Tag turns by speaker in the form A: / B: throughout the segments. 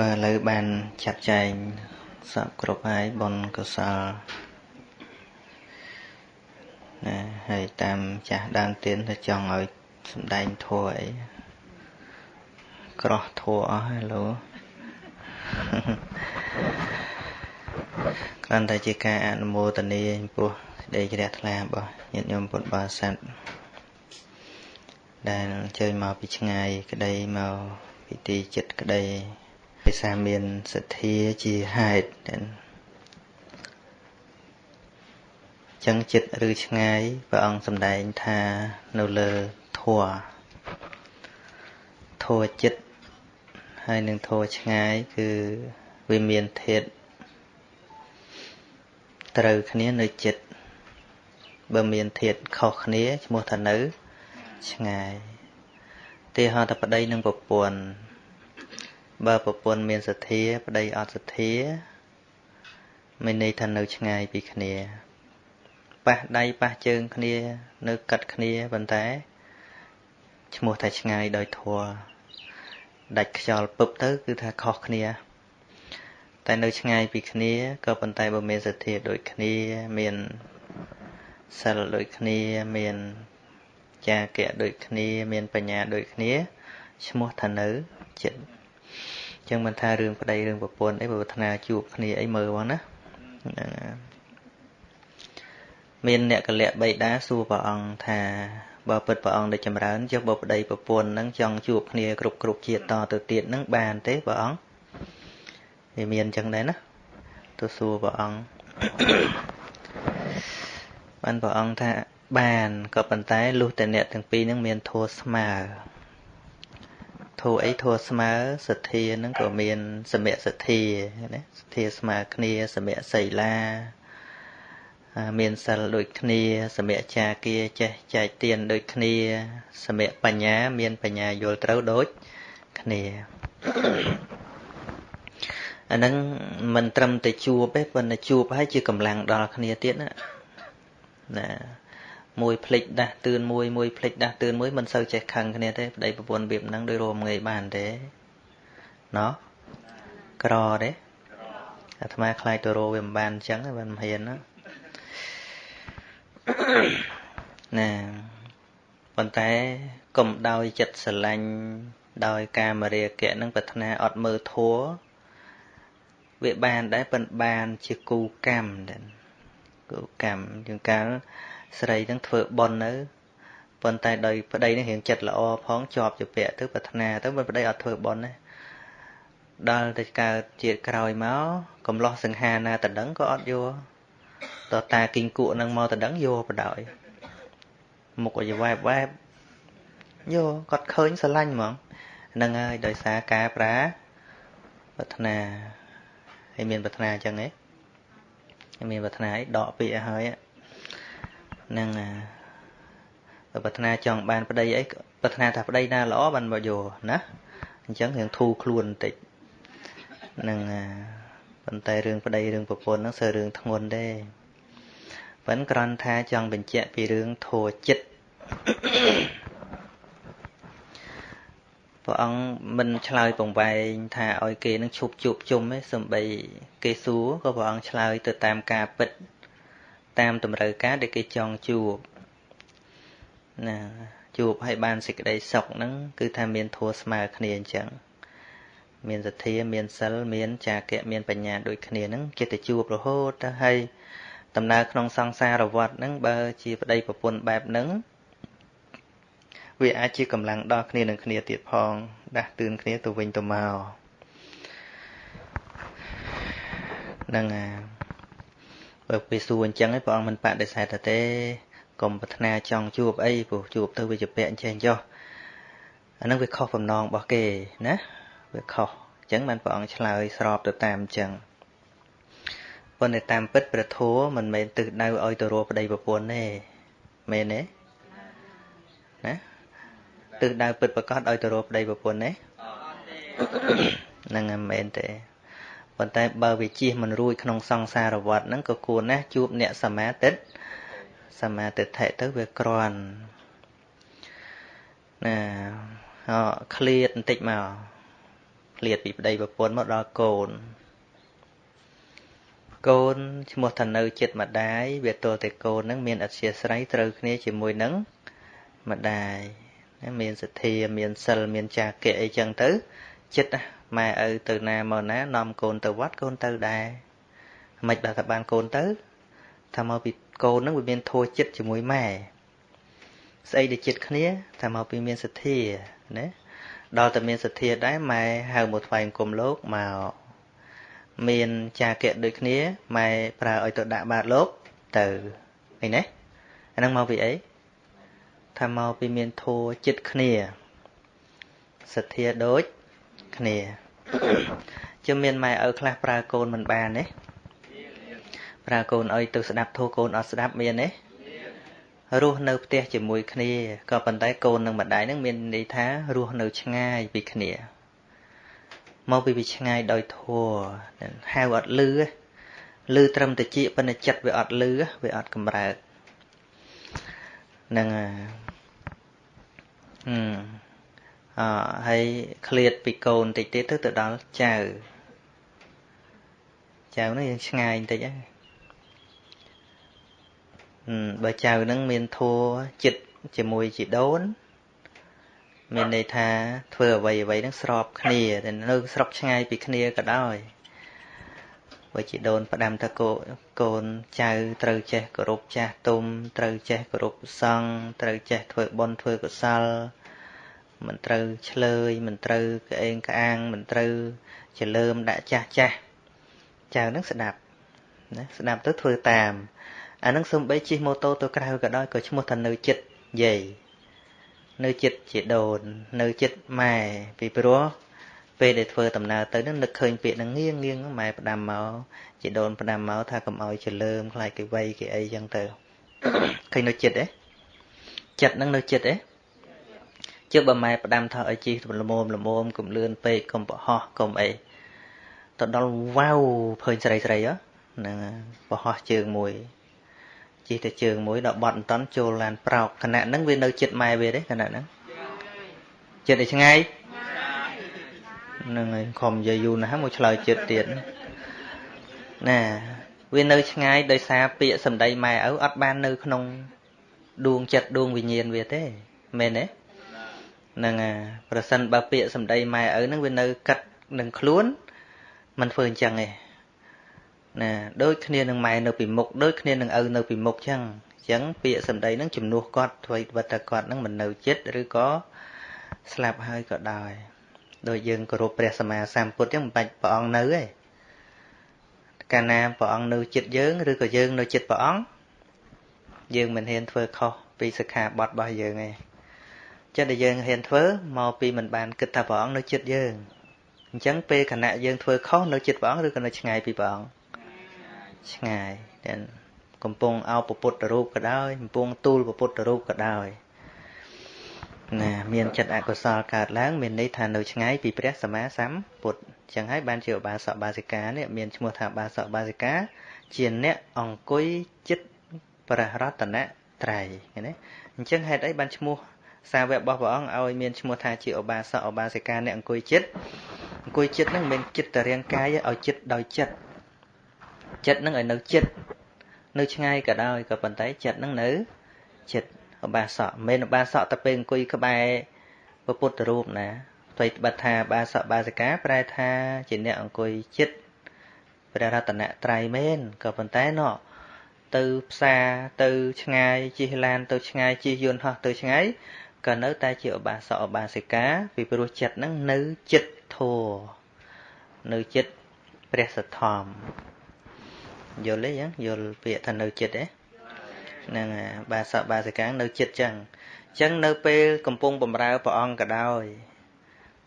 A: បាទឥឡូវបានចាត់ចែងសពគ្រប់ហើយបុណ្យកុសលណាហើយតាមចាស់ដើមទៀនទៅចង់ឲ្យសំដែងធัวអីក្រោះធัวអស់ហើយលោគ្រាន់តែជាការអនុមោទនាចំពោះសេចក្តីជ្រះថ្លារបស់ញាតិញោមពុទ្ធបរិស័ទដែលអញ្ជើញមកពីឆ្ងាយក្តីមកពីទីចិត្តក្តី ភាសាមានសទ្ធាជាហេតុចឹងចិត្តឬឆ្ងាយព្រះអង្គសម្ដែងថានៅលើធัวធัวចិត្តហើយនឹងធัวឆ្ងាយគឺវាមានធាតត្រូវគ្នានៅចិត្តបើមានធាតខុសគ្នាឈ្មោះថានៅឆ្ងាយទីហោតប្តីនឹងប្រពន្ធ បើប្រពន្ធមានសទ្ធាប្តីអត់សទ្ធាមានន័យថានៅឆ្ងាយពីគ្នាប៉ះដៃប៉ះជើងគ្នា នៅកាត់គ្នាប៉ុន្តែឈ្មោះថាឆ្ងាយដោយធัวដាច់ខ្យល់ពឹបទៅគឺថាខុសគ្នា តែនៅឆ្ងាយពីគ្នាក៏ប៉ុន្តែបើមានសទ្ធាដូចគ្នាមានសិលដូចគ្នាមានចាគៈដូចគ្នា មានបញ្ញាដូចគ្នាឈ្មោះថានៅចិត្ត ចឹងមិនថារឿងប្តីរឿងប្រពន្ធអីបើប្រាថ្នាជួបគ្នាអីមើលបងណាមានអ្នកកលៈបៃតាសួរព្រះអង្គថាបើពិតព្រះអង្គដែលចម្រើនចុះបើប្តីប្រពន្ធនឹងចង់ជួបគ្នាគ្រប់គ្រប់ជាតិតទៅទៀតនឹងបានទេព្រះអង្គវាមានអញ្ចឹងដែរណាទៅសួរព្រះអង្គបានព្រះអង្គថាបានក៏ប៉ុន្តែលុះតែអ្នកទាំងពីរនឹងមានធัวស្មើ ធัวអីធัวស្មើសទ្ធានឹងក៏មានសមៈសទ្ធាណាសទ្ធាស្មើគ្នាសមៈសីលាមានសិលដូចគ្នាសមៈចាគាចេះចែកទានដូចគ្នាសមៈបញ្ញា មានបញ្ញាយល់ត្រូវដូចគ្នាអាហ្នឹងមិនត្រឹមតែជួបទេប៉ុន្តែជួបហើយជាកម្លាំងដល់គ្នាទៀតណាណា មួយភ្លេចដាស់តឿនមួយមួយភ្លេចដាស់តឿនមួយមិនសូវចេះខឹងគ្នាទេប្តីប្រពន្ធវាហ្នឹងដោយរមងាយបានទេណោះក្រទេអាត្មាខ្លាចទៅរោវាមិនបានអញ្ចឹងមិនហ៊ានណាណាប៉ុន្តែកុំដោយចិត្តស្រឡាញ់ដោយការមរាគៈនឹងប្រាថ្នាអត់មើលធัวវាបានដែរប៉ុន្តែបានជាគូកម្មដែរគូកម្មជាងកាល ស្រីនឹងធ្វើបន់នៅប៉ុន្តែដោយប្តីនឹងរៀងចិត្តល្អផងជាប់ជាពាក់ទៅប្រាថ្នាទៅមិនប្តីអត់ធ្វើបន់ទេដល់ទៅកើតជាតិក្រោយមកកំឡោះសង្ហាណាតដឹងក៏អត់យកតតាគិញគក់នឹងមកតដឹងយកបដ ாய் មុខឲ្យវ៉ែបវ៉ែបយកគាត់ឃើញស្រឡាញ់ហ្មងហ្នឹងហើយដោយសារការប្រាប្រាថ្នាហើយមានប្រាថ្នាអញ្ចឹងហ៎មានប្រាថ្នាឲ្យដកពាក្យឲ្យហើយហ្នឹងប្រាថ្នាចង់បានប្តីអីប្រាថ្នាថាប្តីណាល្អបានមកយកណាអញ្ចឹងរឿងធូរខ្លួនបន្តិចហ្នឹងប៉ុន្តែរឿងប្តីរឿងប្រពន្ធហ្នឹងសើរឿងធ្ងន់ទេប៉ិនគ្រាន់ថាចង់បញ្ជាក់ពីរឿងធัวចិត្តព្រះអង្គមិនឆ្លើយពងវែងថាឲ្យគេនឹងឈប់ជួបជុំទេសំបីគេសួរក៏ព្រះអង្គឆ្លើយទៅតាមការពិត តាមតម្រូវការដែលគេចង់ជួបណាជួបឲ្យបានសេចក្តីសុខហ្នឹងគឺថាមានធัวស្មើគ្នាអញ្ចឹងមានសទ្ធាមានសិលមានចាគៈមានបញ្ញាដូចគ្នាហ្នឹងចិត្តទៅជួបរហូតទៅហើយដំណើរក្នុងសង្សារវដ្តហ្នឹងបើជាប្តីប្រពន្ធបែបហ្នឹងវាអាចជាកម្លាំងដល់គ្នានឹងគ្នាទៀតផង ដាស់តឿនគ្នាទៅវិញទៅមកហ្នឹងអា បើពេលសួរអញ្ចឹងឯងព្រះអង្គមិនបដិសេធទេកុំប្រាថ្នាចង់ជួបអីព្រោះជួបទៅវាជាពាក់អញ្ចឹងចុះអាហ្នឹងវាខុសបំណងរបស់គេណាវាខុសអញ្ចឹងបានព្រះអង្គឆ្លើយស្របទៅតាមអញ្ចឹងប៉ុន្តែតាមពិតព្រះធម៌មិនមែនទិសដៅឲ្យទៅរកប្តីប្រពន្ធទេមែនទេណាទិសដៅពិតប្រកបឲ្យទៅរកប្តីប្រពន្ធទេហ្នឹងមិនមែនទេ ប៉ុន្តែបើវាជិះមិនរួចក្នុងសង្សារវដ្តហ្នឹងក៏គួរណាស់ជួបអ្នកសមាទិដ្ឋសមាទិដ្ឋិទៅវាក្រាន់ណាអឃ្លាតបន្តិចមកឃ្លាតពីប្តីប្រពន្ធមកដល់កូនកូនឈ្មោះថានៅចិត្តម្ដាយវាទល់តែកូននឹងមានអធិស្រ័យត្រូវគ្នាជាមួយនឹងម្ដាយមានសទ្ធាមានសិលមានចាគៈអីចឹងទៅចិត្ត ម៉ែឪទៅណាមកណានាំកូនទៅវត្តកូនទៅដែរមិនបើថាបានកូនទៅថាមកពីកូននឹងវាមានធัวចិត្តជាមួយម៉ែស្អីដែលចិត្តគ្នាថាមកពីមានសទ្ធាណាដល់តែមានសទ្ធាដែរម៉ែហៅមកថ្វាយអង្គមលោកមកមានចាគៈដូចគ្នាម៉ែប្រើឲ្យទៅដាក់បាតលោកទៅអីណាអាហ្នឹងមកពីអីថាមកពីមានធัวចិត្តគ្នាសទ្ធាដូច គ្នាជិះមានម៉ែឪខ្លះប្រើកូនមិនបានទេប្រើកូនឲ្យទៅស្ដាប់ធូរកូនអត់ស្ដាប់មានទេរស់នៅផ្ទះជាមួយគ្នាក៏ប៉ុន្តែកូននិងម្ដាយនឹងមានន័យថារស់នៅឆ្ងាយពីគ្នាមកពីពីឆ្ងាយដោយធัวហៅអត់លឺលឺត្រឹមតិចប៉ុន្តែចិត្តវាអត់លឺវាអត់កម្រើកនឹងអឺ អហើយឃ្លាតពីកូនតិចទៀតទៅទៅដល់ចៅចៅនោះយើងឆ្ងាយបន្តិចហ្នឹងបើចៅនឹងមានធัวចិត្តជាមួយជីដូនមានន័យថាធ្វើអ្វីអ្វីនឹងស្របគ្នាតែនៅស្រុកឆ្ងាយពីគ្នាក៏ដោយបើជីដូនផ្ដាំថាកូកូនចៅត្រូវចេះគោរពចាស់ទុំត្រូវចេះគោរពសង្ឃត្រូវចេះធ្វើបុណ្យធ្វើកុសល មិនត្រូវឆ្លើយមិនត្រូវក្អេងក្អាងមិនត្រូវចលើមដាក់ចាស់ចាស់ចៅនឹងស្ដាប់ណាស្ដាប់ទៅធ្វើតាមអានឹងសំបីជិះម៉ូតូទៅក្រៅក៏ដោយក៏ឈ្មោះថានៅចិត្តយាយនៅចិត្តជាដូន នៅចិត្តម៉ែពីព្រោះពេលដែលធ្វើដំណើរទៅនឹងនឹកឃើញពាក្យនឹងងៀងងៀងម៉ែផ្ដាំមកជាដូនផ្ដាំមកថាកុំឲ្យចលើមខ្លាចគេវ័យគេអីចឹងទៅឃើញនៅចិត្តទេចិត្តនឹងនៅចិត្តទេ ជឿបើម៉ែផ្ដាំថាឲ្យជីកល្មមល្មមកុំលឿនពេកកុំប្រហោះកុំអីទៅដល់វ៉ាវភើញស្រីស្រីហ្នឹងប្រហោះជើងមួយជិះតែជើងមួយដល់បត់អន្តន់ចូលឡានប្រោកខណៈហ្នឹងវានៅចិត្តម៉ែវាទេខណៈហ្នឹងចិត្តឯឆ្ងាយហ្នឹងហើយខំនិយាយយូរណាស់មកឆ្លើយចិត្តទៀតណាវានៅឆ្ងាយដោយសារពាក្យសម្ដីម៉ែឪអត់បាននៅក្នុងដួងចិត្តដួងវិញ្ញាណវាទេមែនទេហ្នឹងប្រសិនបើពាក្យសម្ដីម៉ែឪហ្នឹងវានៅកាត់នឹងខ្លួនมันធ្វើអញ្ចឹងទេណាដូចគ្នានឹងម៉ែនៅពីមុខដូចគ្នានឹងឪនៅពីមុខចឹងអញ្ចឹងពាក្យសម្ដីហ្នឹងជំនួសគាត់ធ្វើវត្តគាត់ហ្នឹងមិននៅចិត្តឬក៏ស្លាប់ហើយក៏ដោយដោយយើងគោរពព្រះសម្មាសម្ពុទ្ធចឹងមិនបាច់ព្រះអង្គនៅទេកាលណាព្រះអង្គនៅចិត្តយើងឬក៏យើងនៅចិត្តព្រះអង្គយើងមិនហ៊ានធ្វើខុសពីសិក្ខាបទរបស់យើងទេ ចិត្តដែលយើងហ៊ានធ្វើមកពីមិនបានគិតថាព្រះអង្គនៅចិត្តយើងអញ្ចឹងពេលគណៈយើងធ្វើខុសនៅចិត្តព្រះអង្គឬក៏នៅឆ្ងាយពីព្រះអង្គឆ្ងាយតែកំពុងអោបពុទ្ធរូបក៏ដោយកំពុងទូលពុទ្ធរូបក៏ដោយណាមានចិត្តអកុសលកើតឡើងមានន័យថានៅឆ្ងាយពីព្រះសម្មាសម្ពុទ្ធចឹងហើយបានជាឧបាសកបាសិកានេះមានឈ្មោះថាបាសកបាសិកា ជាអ្នកអង្គុយចិត្តព្រះរតនត្រ័យឃើញទេអញ្ចឹងហេតុអីបានឈ្មោះ សាវករបស់ព្រះអង្គឲ្យមានឈ្មោះថាជាឧបាសកឧបាសិកាអ្នកអង្គុយចិត្តអង្គុយចិត្តហ្នឹងមិនមែនចិត្តតែរាងកាយឲ្យចិត្តដោយចិត្តចិត្តហ្នឹងឲ្យនៅចិត្តនៅឆ្ងាយក៏ដោយក៏ប៉ុន្តែចិត្តហ្នឹងនៅចិត្តឧបាសកមិនមែនឧបាសកតែពេលអង្គុយក្បែរព្រះពុទ្ធរូបណាផ្ទុយបတ်ថាបាសកបាសិកាប្រែថាជាអ្នកអង្គុយចិត្តព្រះរតនត្រ័យមែនក៏ប៉ុន្តែណោះទៅផ្សារទៅឆ្ងាយជិះឡានទៅឆ្ងាយជិះយន្តហោះទៅឆ្ងាយ ក៏នៅតែជាឧបាសកឧបាសិកាពីព្រោះចិត្តហ្នឹងនៅចិត្តធัวនៅចិត្តព្រះសទ្ធំយល់ទេចឹងយល់ពាក្យថានៅចិត្តទេហ្នឹងបាសកបាសិកានៅចិត្តចឹងចឹងនៅពេលកំពុងបំរើព្រះអង្គក៏ដោយ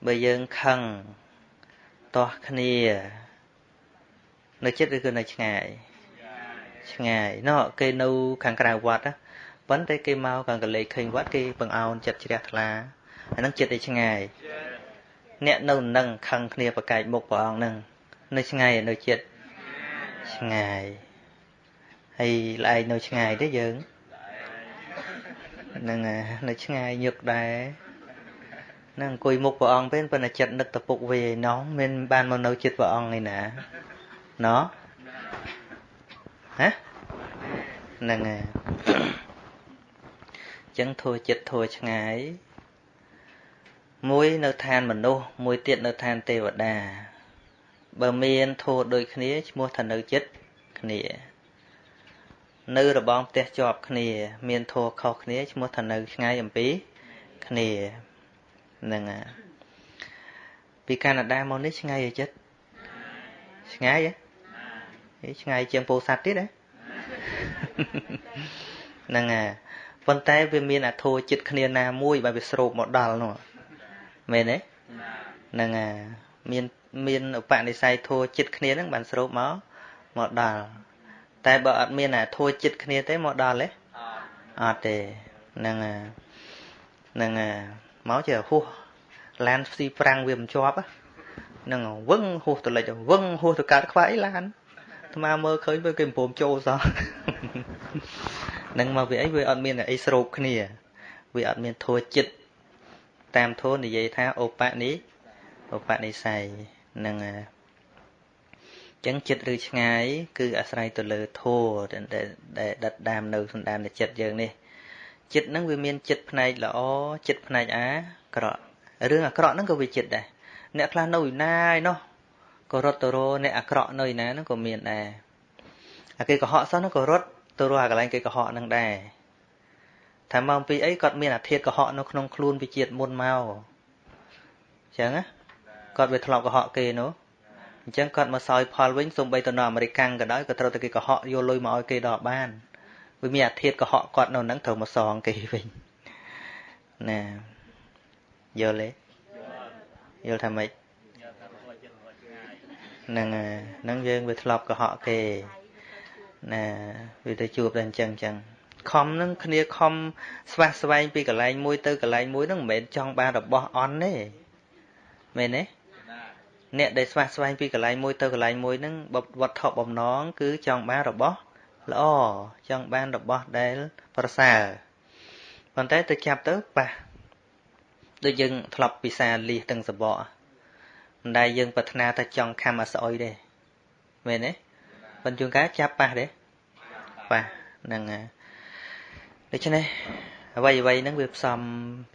A: បើយើងខឹងទាស់គ្នានៅចិត្តឬក៏នៅឆ្ងាយឆ្ងាយណោះគេនៅខាងក្រៅវត្ត ប៉ុន្តែគេមកខាងកលេចឃើញវត្តគេបង្អោនចិត្តជ្រះថ្លាអាហ្នឹងចិត្តឯឆ្ងាយអ្នកនៅនឹងខឹងគ្នាប្រកែកមុខព្រះអង្គហ្នឹងនៅឆ្ងាយនៅចិត្តឆ្ងាយហើយល្អែកនៅឆ្ងាយទេយើងហ្នឹងនៅឆ្ងាយញឹកដែរហ្នឹងអង្គុយមុខព្រះអង្គពេលប៉ុន្តែចិត្តនឹកតពុកវាឯណោះមិនបានមកនៅចិត្តព្រះអង្គឯណាណោះហ៎ហ្នឹងហើយ ចឹងធួចិត្តធួឆ្ងាយមួយនៅឋានមនុស្សមួយទៀតនៅឋានទេវតា បើមានធួដូចគ្នាឈ្មោះថានៅចិត្តគ្នា នៅរបងផ្ទះជាប់គ្នា មានធួខុសគ្នាឈ្មោះថានៅឆ្ងាយអំពីគ្នាហ្នឹងហើយពីកាណាដាមកនេះឆ្ងាយចិត្តឆ្ងាយហ៎ឆ្ងាយជាងពោធិ៍សាត់ទៀតហ៎ហ្នឹងហើយ ប៉ុន្តែវាមានអធោចិត្តគ្នាណាមួយបើវាស្រូបមកដល់នោះមែនទេហ្នឹងអាមានមានឧបនិស្ស័យធោចិត្តគ្នាហ្នឹងបានស្រូបមកមកដល់តែបើអត់មានអាធោចិត្តគ្នាទេមកដល់ទេអត់ទេហ្នឹងអាហ្នឹងអាមកជាហួសឡានស៊ីប្រាំងវាមិនជាប់ហ្នឹងវឹងហួសទៅលិចវឹងហួសទៅកើតខ្វាយឡានអាត្មាមើលឃើញពេលគេមិនព្រមចូលសោះ នឹងមកវាអីវាអត់មានអីស្រូបគ្នាវាអត់មានធัวចិត្តតាមធัวនិយាយថាអូបនិអូបនិស័យហ្នឹងហើយចឹងចិត្តឬឆ្ងាយគឺអាស្រ័យទៅលើធัวដែលដិតដាមនៅសន្តានចិត្តយើងនេះចិត្តហ្នឹងវាមានចិត្តផ្នែកល្អចិត្តផ្នែកអាក្រក់រឿងអាក្រក់ហ្នឹងក៏វាចិត្តដែរអ្នកខ្លះនៅឯណាឯណោះក៏រត់ទៅរកអ្នកអាក្រក់នៅឯណាហ្នឹងក៏មានដែរអាគេកុហកសោះហ្នឹងក៏រត់ ទៅរកអាកន្លែងគេកុហកហ្នឹងដែរថាមកពីអីគាត់មានអាធិធកុហកនៅក្នុងខ្លួនវិជាតិមុនមកអញ្ចឹងណាគាត់វាធ្លាប់កុហកគេនោះអញ្ចឹងគាត់មកសោយផលវិញសូម្បីទៅនៅអាមេរិកក៏ដោយក៏ត្រូវតែគេកុហកយកលុយមកឲ្យគេដល់បានវាមានអាធិធកុហកគាត់នៅហ្នឹងត្រូវមកសងគេវិញណាយល់ទេយល់ថាម៉េចហ្នឹងហ្នឹងយើងវាធ្លាប់កុហកគេ ណាវាទៅជួបតែអញ្ចឹងអញ្ចឹងខំនឹងគ្នាខំស្វះស្វែងពីកន្លែងមួយទៅកន្លែងមួយហ្នឹងមិនមែនចង់បានរបស់អន់ទេមែនទេអ្នកដែលស្វះស្វែងពីកន្លែងមួយទៅកន្លែងមួយហ្នឹងវត្ថុបំណងគឺចង់បានរបស់ល្អចង់បានរបស់ដែលប្រសើរប៉ុន្តែទៅចាប់ទៅប៉ះដូចយើងធ្លាប់ពិសាលីសទាំងសបកមិនដែលយើងប្រាថ្នាថាចង់ខំអាស្អុយទេមែនទេ ប៉ុន្តែជួនកាលចាប់ប៉ះទេប៉ះហ្នឹងហើយដូច្នេះអ្វីអ្វីហ្នឹងវាផ្សំ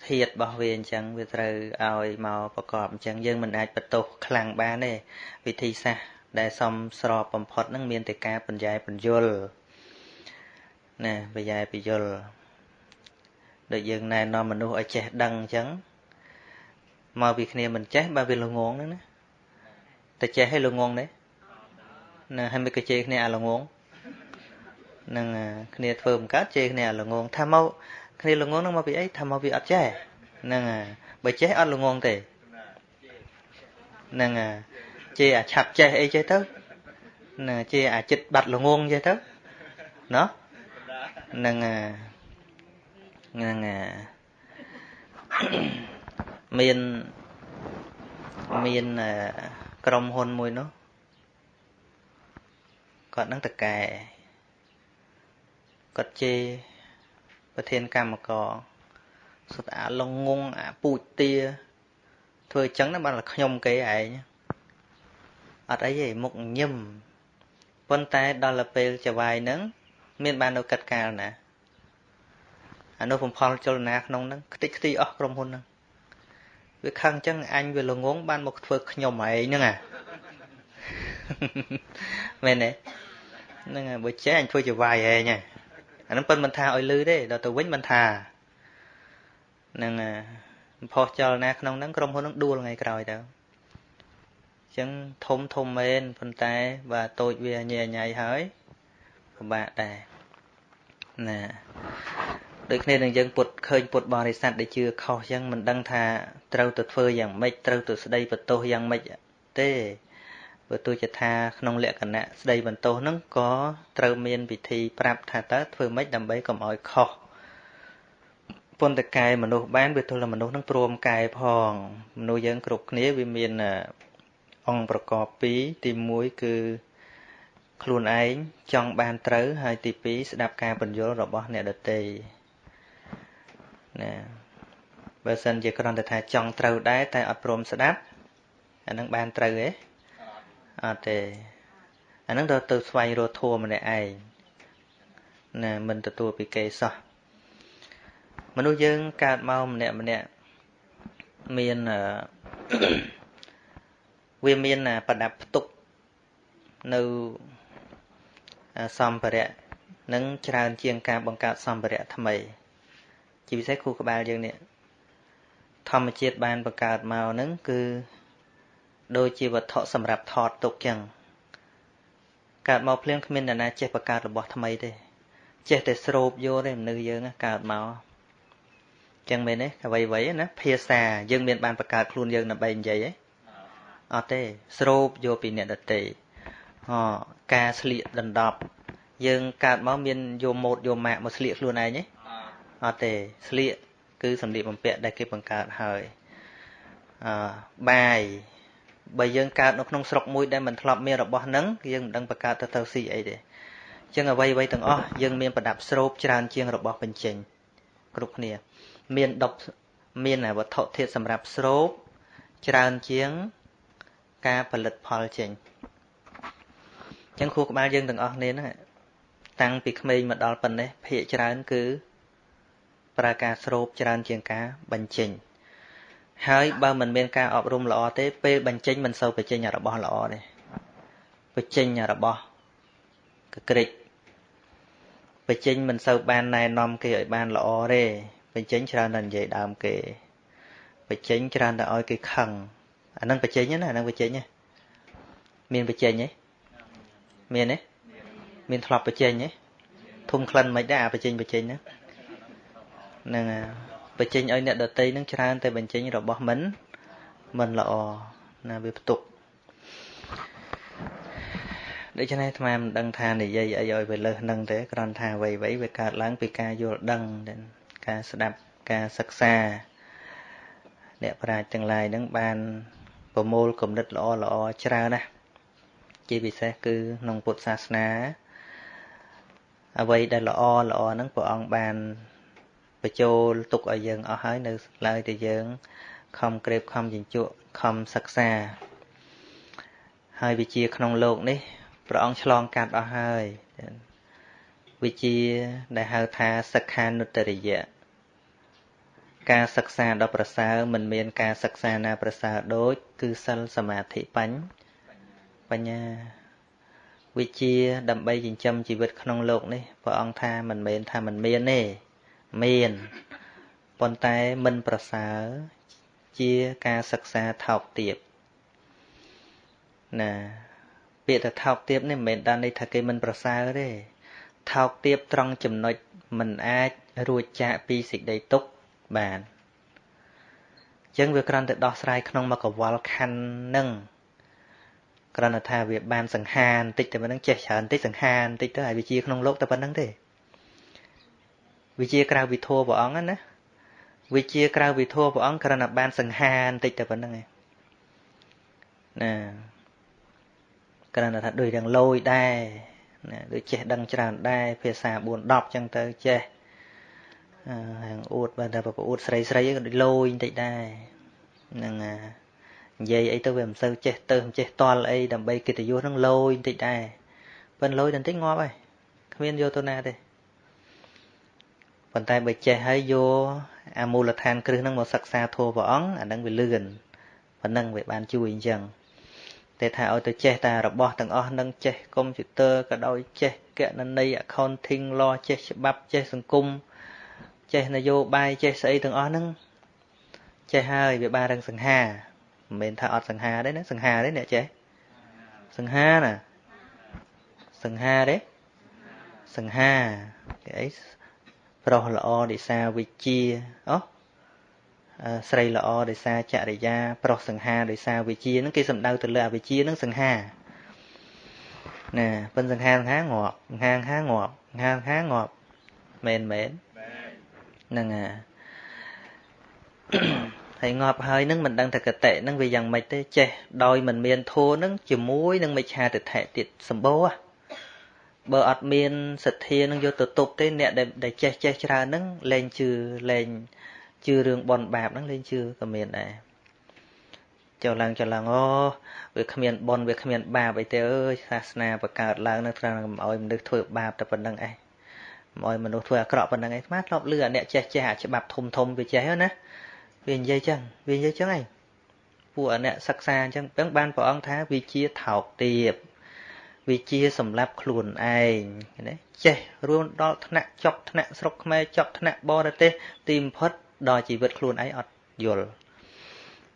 A: ធាតរបស់វាអញ្ចឹងវាត្រូវឲ្យមកប្រកបអញ្ចឹងយើងមិនអាចបន្ទោសខ្លាំងបានទេវិធីសាស្ត្រដែលសមស្របបំផុតហ្នឹងមានតែការបញ្ញែបញ្យលណាបញ្ញែបញ្យលដូចយើងណែនាំមនុស្សឲ្យចេះដឹងអញ្ចឹងមកពីគ្នាមិនចេះបើវាល្ងងហ្នឹងណាតែចេះឲ្យល្ងង ទេណាហើយមិនក៏ជេរគ្នាអាល្ងងនឹងគ្នាធ្វើមិនកើតជេរគ្នាអាល្ងងថាមកគ្នាល្ងងហ្នឹងមកពីអីថាមកពីអត់ចេះហ្នឹងបើចេះអត់ល្ងងទេហ្នឹងជេរអាឆាប់ចេះអីចេះទៅណាជេរអាចិត្តបាត់ល្ងងចេះទៅណោះហ្នឹងហ្នឹងមានមានក្រុមហ៊ុនមួយនោះ គាត់នឹងតកែគាត់ជេរប្រធានកម្មករសុទ្ធអាលងងអាពូជទាធ្វើអញ្ចឹងណាបានតែខ្ញុំគេឯងអត់អីទេមុខញឹមប៉ុន្តែដល់ទៅពេលចវាយហ្នឹងមានបាននៅកាត់កាលណាអនុបំផលចលនាក្នុងហ្នឹងខ្ទេចខ្ទីអស់ក្រុមហ៊ុនហ្នឹងវាខឹងអញ្ចឹងអញវាល្ងងបានមកធ្វើខ្ញុំឯងហ្នឹងអាមែនទេ ហ្នឹងហើយបើចេះអញធ្វើជាវាយឯងអាហ្នឹងប៉ុនមិនថាឲ្យលឺទេដល់ទៅវិញមិនថាហ្នឹងផុសចលនាក្នុងហ្នឹងក្រុមហ៊ុនហ្នឹងដួលថ្ងៃក្រោយទៅអញ្ចឹងធំធំមែនប៉ុន្តែបើតូចវាញ៉ៃញ៉ៃហើយពិបាកដែរណាដូចគ្នានឹងយើងពុតឃើញពុតបរិស័ទដែលជឿខុសអញ្ចឹងមិនដឹងថាត្រូវទៅធ្វើយ៉ាងម៉េចត្រូវទៅស្ដីបន្ទោសយ៉ាងម៉េចទេ បើទោះជាថាក្នុងលក្ខណៈស្ដីបន្ទោសហ្នឹងក៏ត្រូវមានវិធីប្រាប់ថាតើធ្វើម៉េចដើម្បីកុំឲ្យខុសប៉ុន្តែកែមនុស្សបានវាទល់តែមនុស្សនឹងព្រមកែផងមនុស្សយើងគ្រប់គ្នាវាមានអង្គប្រកបពីរទី1គឺខ្លួនឯងចង់បានត្រូវហើយទី2ស្ដាប់ការបញ្យល់របស់អ្នកដទៃណាបើសិនជាគ្រាន់តែថាចង់ត្រូវដែរតែអត់ព្រមស្ដាប់អានឹងបានត្រូវទេ អត់ទេអានឹងទៅទៅស្វែងរកធัวម្នាក់ឯងណាមិនទទួលពីគេសោះមនុស្សយើងកើតមកម្នាក់ម្នាក់មានវាមានប្រដាប់ផ្ទុកនៅសម្ភារៈនឹងច្រើនជាងការបង្កើតសម្ភារៈថ្មី ជាពិសេសគូក្បាលយើងនេះធម្មជាតិបានបង្កើតមកនឹងគឺ ដូចជាវត្ថុសម្រាប់ថតទុកចឹងកើតមកភ្លាមគ្មានអ្នកណាចេះបង្កើតរបស់ថ្មីទេចេះតែស្រូបយកទេមនុស្សយើងកើតមកចឹងមែនទេអ្វីអ្វីណាភាសាយើងមានបានបង្កើតខ្លួនយើងដើម្បីនិយាយទេអត់ទេស្រូបយកពីអ្នកដទៃអការស្លៀកដណ្ដប់យើងកើតមកមានយកម៉ូតយកម៉ាកមកស្លៀកខ្លួនឯងទេអត់ទេស្លៀកគឺសម្លៀកបំពាក់ដែលគេបង្កើតហើយអឺបាយ បើយើងកើតនៅក្នុងស្រុកមួយដែលមិនធ្លាប់មានរបស់ហ្នឹងយើងមិនដឹងបង្កើតទៅទៅស៊ីអីទេអញ្ចឹងអ្វីអ្វីទាំងអស់យើងមានប្រដាប់ស្រូបច្រើនជាងរបស់បញ្ចេញគ្រប់គ្នា មានដប់មានវត្ថុធាតុសម្រាប់ស្រូបច្រើនជាងការផលិតផលចេញអញ្ចឹងខួរក្បាលយើងទាំងអស់គ្នាហ្នឹងតាំងពីក្មេងមកដល់ប៉ុណ្ណេះភាកច្រើនគឺប្រើការស្រូបច្រើនជាងការបញ្ចេញ ហើយបើមិនមានការអប់រំល្អទេពេលបញ្ចេញមិនសូវបញ្ចេញរបស់ល្អទេបញ្ចេញរបស់កក្រិចបញ្ចេញមិនសូវបានណែនាំគេឲ្យបានល្អទេបញ្ចេញច្រើនតែនិយាយដើមគេបញ្ចេញច្រើនតែឲ្យគេខឹងអានឹងបញ្ចេញណាអានឹងបញ្ចេញណាមានបញ្ចេញទេមានទេមានធ្លាប់បញ្ចេញទេធុំក្លិនមិនដែរអាបញ្ចេញបញ្ចេញហ្នឹងហ្នឹង បញ្ចេញឲ្យអ្នកដតីនឹងច្រើនតែបញ្ចេញរបស់មិនមិនល្អណាវាផ្ទុកដូច្នេះអាត្មាមិនដឹងថានិយាយអីឲ្យវាលើសនឹងទេគ្រាន់ថាអ្វីៗវាកើតឡើងពីការយល់ដឹងការស្ដាប់ការសិក្សាអ្នកប្រាជ្ញទាំងឡាយនឹងបានប្រមូលគំនិតល្អល្អច្រើនណាស់ជាពិសេសគឺក្នុងពុទ្ធសាសនាអ្វីដែលល្អល្អហ្នឹងព្រះអង្គបាន បញ្ចូលទុកឲ្យយើងអស់ហើយនៅឡើយតែយើងខំក្រេបខំចិញ្ចក់ខំសិក្សាហើយវិជាក្នុងលោកនេះព្រះអង្គឆ្លងកាត់អស់ហើយវិជាដែលហៅថាសិក្ខានុត្តរិយៈការសិក្សាដ៏ប្រសើរមិនមានការសិក្សាណាប្រសើរដូច គឺសិលសមាធិបញ្ញាបញ្ញាវិជាដើម្បីចិញ្ចឹមជីវិតក្នុងលោកនេះព្រះអង្គថាមិនមែនថាមិនមានទេ មានប៉ុន្តែមិនប្រសើរជាការសិក្សាថោកទាបណាពាក្យថាថោកទាបនេះមិនមែនដល់ន័យថាគេមិនប្រសើរទេថោកទាបត្រង់ចំណុចមិនអាចរួចចាកពីសេចក្តីទុក្ខបានអញ្ចឹងវាគ្រាន់តែដោះស្រាយក្នុងមកកវលខណ្ឌនឹងគ្រាន់តែថាវាបានសង្ហានតិចតែប៉ុណ្្នឹងចេះច្រើនតិចសង្ហានតិចទៅហើយវាជាក្នុងលោកតែប៉ុណ្្នឹងទេ វិជាក្រៅវិធัวព្រះអង្គណាវិជាក្រៅវិធัวព្រះអង្គគ្រាន់តែបានសង្ហានតិចតែប៉ុណ្្នឹងឯងណាគ្រាន់តែថាដូចយ៉ាងលយដែរណាដូចចេះដឹងច្រើនដែរភាសា4 10ចឹងទៅចេះហាងអួតបើតែប្រអួតស្រីស្រីក៏ដូចលយបន្តិចដែរហ្នឹងណានិយាយអីទៅវាមិនសូវចេះទៅមិនចេះតល់អីដើម្បីកិត្តិយសនឹងលយបន្តិចដែរប៉ុន្តែលយបន្តិចងាប់ហើយគ្មានយកទៅណាទេ ប៉ុន្តែបើចេះហើយយកអាមូលដ្ឋានគ្រឹះហ្នឹងមកសិក្សាធម៌ព្រះអង្គអាហ្នឹងវាលឿនប៉ុណ្ណឹងវាបានជួយអញ្ចឹងតែថាឲ្យទៅចេះតែរបស់ទាំងអស់នឹងចេះកុំព្យូទ័រក៏ដោយចេះកណន័យ accounting law ចេះច្បាប់ចេះសង្គមចេះនយោបាយចេះស្អីទាំងអស់ហ្នឹងចេះហើយវាបានរឹងសង្ហាមិនមែនថាអត់សង្ហាទេណាសង្ហាទេអ្នកចេះសង្ហាណាសង្ហាទេសង្ហាគេអី ប្រុសល្អរិសាវិជាអូស្រីល្អដោយសារចរិយា ប្រុសសង្ហាដោយសារវិជាហ្នឹងគេសំដៅទៅលើអវិជាហ្នឹងសង្ហាណាប៉ិនសង្ហាសង្ហាងាប់សង្ហាសង្ហាងាប់សង្ហាសង្ហាងាប់មែនមែនហ្នឹងហើយហើយងាប់ហើយនឹងមិនដឹងថាកតិនឹងវាយ៉ាងម៉េចទេចេះដោយមិនមានធัวនឹងជាមួយនឹងមិច្ឆាទិដ្ឋិទៀតសម្បូរ បើអត់មានសទ្ធានឹងយកទៅទប់ទេអ្នកដែលចេះចេះច្រើននឹងលែងជឿលែងជឿរឿងបនបាបហ្នឹងលេងជឿក៏មានដែរចូលឡើងចូលឡើងអូវាគ្មានបនវាគ្មានបាបអីទេអើយសាសនាបង្កើតឡើងនៅត្រង់ឲ្យមនុស្សធ្វើបាបតែប៉ុណ្្នឹងឯងឲ្យមនុស្សធ្វើអាក្រក់ប៉ុណ្្នឹងឯងស្មាធ្លាប់លឺអាអ្នកចេះចេះអាច្បាប់ធំធំវាចេះណាវានិយាយចឹងវានិយាយចឹងឯងពួកអាអ្នកសិក្សាអញ្ចឹងអញ្ចឹងបានព្រះអង្គថាវិជាថោកទាប វិជាសម្រាប់ខ្លួនឯងណាចេះរួមដល់ថ្នាក់ចប់ថ្នាក់ស្រុកខ្មែរចប់ថ្នាក់បរទេសទីបំផុតដល់ជីវិតខ្លួនឯងអត់យល់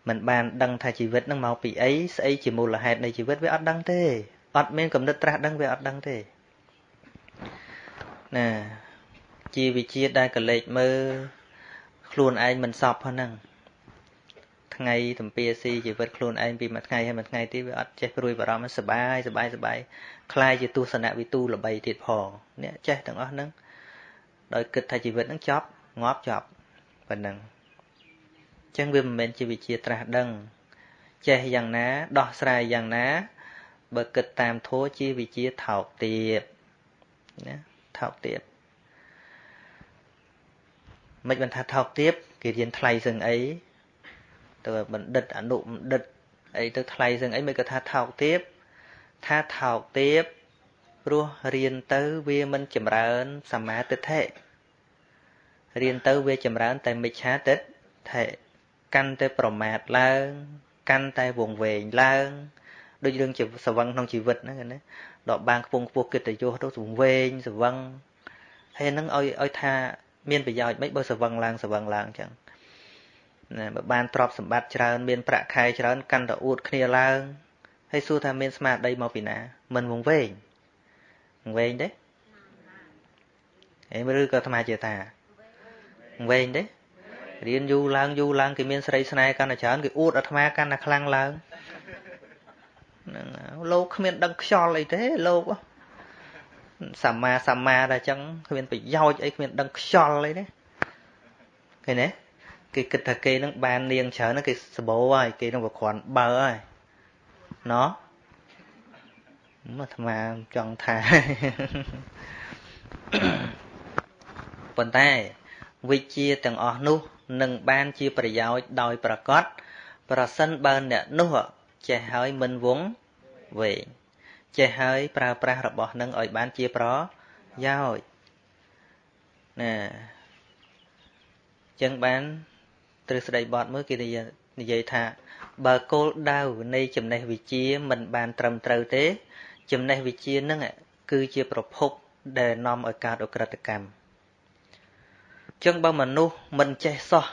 A: មិនបានដឹងថាជីវិតនឹងមកពីអីស្អីជាមូលហេតុនៃជីវិតវាអត់ដឹងទេអត់មានកំណត់ត្រាស់ដឹងវាអត់ដឹងទេណាជាវិជាដែលកលេចមើលខ្លួនឯងមិនសពហ្នឹង ថ្ងៃទំពាស៊ីជីវិតខ្លួនឯងពីមួយថ្ងៃហើយមួយថ្ងៃទៀតវាអត់ចេះព្រួយបារម្ភសបាយសបាយសបាយខ្លាយជាទស្សនវិទូល្បីទៀតផងអ្នកចេះទាំងអស់ហ្នឹងដោយគិតថាជីវិតហ្នឹងចប់ងាប់ចប់ប៉ុណ្ណឹងអញ្ចឹងវាមិនមែនជាវិជាត្រាស់ដឹង ចេះយ៉ាងណា ដោះស្រាយយ៉ាងណា បើគិតតាមធัวជាវិជាថោកទាបណាថោកទាបមិនបានថាថោកទាបគេរៀនថ្លៃសឹងអី ទៅបណ្ឌិតអនុបណ្ឌិតអីទៅថ្លៃសឹងអីមិនក៏ថាថោកទៀបថាថោកទៀបព្រោះរៀនទៅវាមិនចម្រើនសមាទិដ្ឋិរៀនទៅវាចម្រើនតែមិច្ឆាទិដ្ឋិកាន់តែប្រមាទឡើង កាន់តែវងវែងឡើងដូចរឿងជាសវឹងក្នុងជីវិតហ្នឹងណាដកបាងខ្ពងខ្ពស់កិត្តិយសទៅសវែងសវឹងហើយហ្នឹងឲ្យឲ្យថាមានប្រយោជន៍មិនបើសវឹងឡើងសវឹងឡើងអញ្ចឹង ណាបើបានទ្រព្យសម្បត្តិច្រើនមានប្រាក់ខែច្រើនកាន់តែអួតគ្នាឡើងហើយសួរថាមានស្មារតីមកពីណា មិនវងវែងវងវែងទេអេឬក៏អាត្មាជាថាវងវែងទេរៀនយូរឡើងយូរឡើងគេមានស្រីស្នេហ៍កាន់តែច្រើនគេអួតអាត្មាកាន់តែខ្លាំងឡើងហ្នឹងលោកគ្មានដឹងខ្យល់អីទេលោកសម្មាសម្មាតែអញ្ចឹងគ្មានប្រយោជន៍អីគ្មានដឹងខ្យល់អីទេឃើញទេ គេគិតថាគេនឹងបាននាងច្រើនគេសបោហើយគេនឹងប្រគ្រាន់បើហើយណោះមកអាត្មាចង់ថាប៉ុន្តែវិជាទាំងអស់នោះនឹងបានជាប្រយោជន៍ដោយប្រកបប្រសិនបើអ្នកនោះចេះហើយមិនវងវែងចេះហើយប្រើប្រាស់របស់នឹងឲ្យបានជាប្រយោជន៍ណាចឹងបាន ទ្រឹស្ដីបត់មើលគេនិយាយថា បើគោលដៅនៃចំណេះវិជ្ជាមិនបានត្រឹមត្រូវទេ ចំណេះវិជ្ជានឹងគឺជាប្រភពដែលនាំឲ្យកើតអក្រិតកម្មចឹងបើមនុស្សមិនចេះសោះ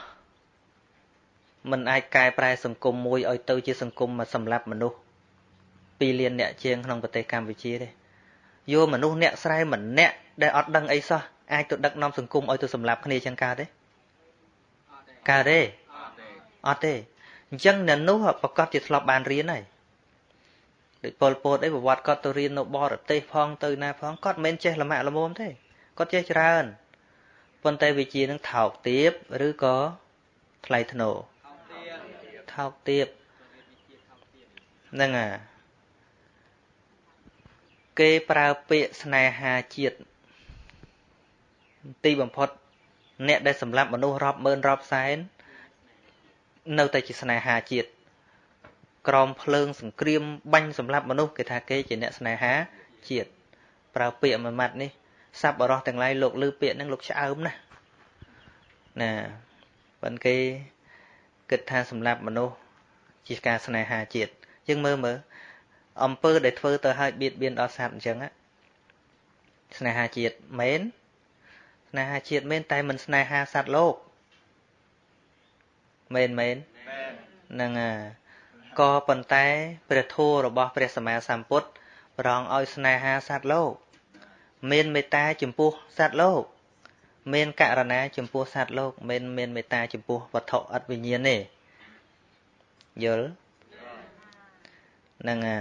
A: มันអាចកែប្រែសង្គមមួយឲ្យទៅជាសង្គមមកសម្រាប់មនុស្ស2លានអ្នកជាងក្នុងប្រទេសកម្ពុជាទេយកមនុស្សអ្នកស្រែម្នាក់ដែលអត់ដឹងអីសោះអាចទៅដឹកនាំសង្គមឲ្យទៅសម្លាប់គ្នាចឹងកើតទេ កើតទេអត់ទេអញ្ចឹងអ្នកនោះប្រកាសជាធ្លាប់បានរៀនហើយដូចពលពតអីប្រវត្តិគាត់ទៅរៀននៅបរទេសផងទៅណាផងគាត់មិនមែនចេះល្មាក់ល្មមទេគាត់ចេះច្រើនប៉ុន្តែវិជានឹងថោកទាបឬក៏ថ្លៃថ្នូរថោកទាបហ្នឹងអាគេប្រើពាក្យស្នេហាជាតិទីបំផុត អ្នកដែលសម្លាប់មនុស្សរាប់ម៉ឺនរាប់សែននៅតែជាស្នេហាជាតិក្រមភ្លើងសង្គ្រាមបាញ់សម្លាប់មនុស្សគេថាគេជាអ្នកស្នេហាជាតិប្រើពាក្យមួយម៉ាត់នេះសັບបរោះទាំងឡាយលោកលើពាក្យហ្នឹងលោកឆ្អើមណាស់ណាប៉ុន្តែគេគិតថាសម្លាប់មនុស្សជាការស្នេហាជាតិយើងមើលមើលអំពើដែលធ្វើទៅឲ្យបៀតបៀនដល់សត្វអញ្ចឹងស្នេហាជាតិមែនស្នេហាជាតិមែនតែមិនស្នេហាសត្វលោកមែនមែនហ្នឹងក៏ប៉ុន្តែព្រះធម៌របស់ព្រះសម្មាសម្ពុទ្ធប្រងឲ្យស្នេហាសត្វលោក មានមេត្តាចំពោះសត្វលោក មានករណាចំពោះសត្វលោកមិនមានមេត្តាចំពោះវត្ថុអត់វិញ្ញាណទេយល់ហ្នឹងអា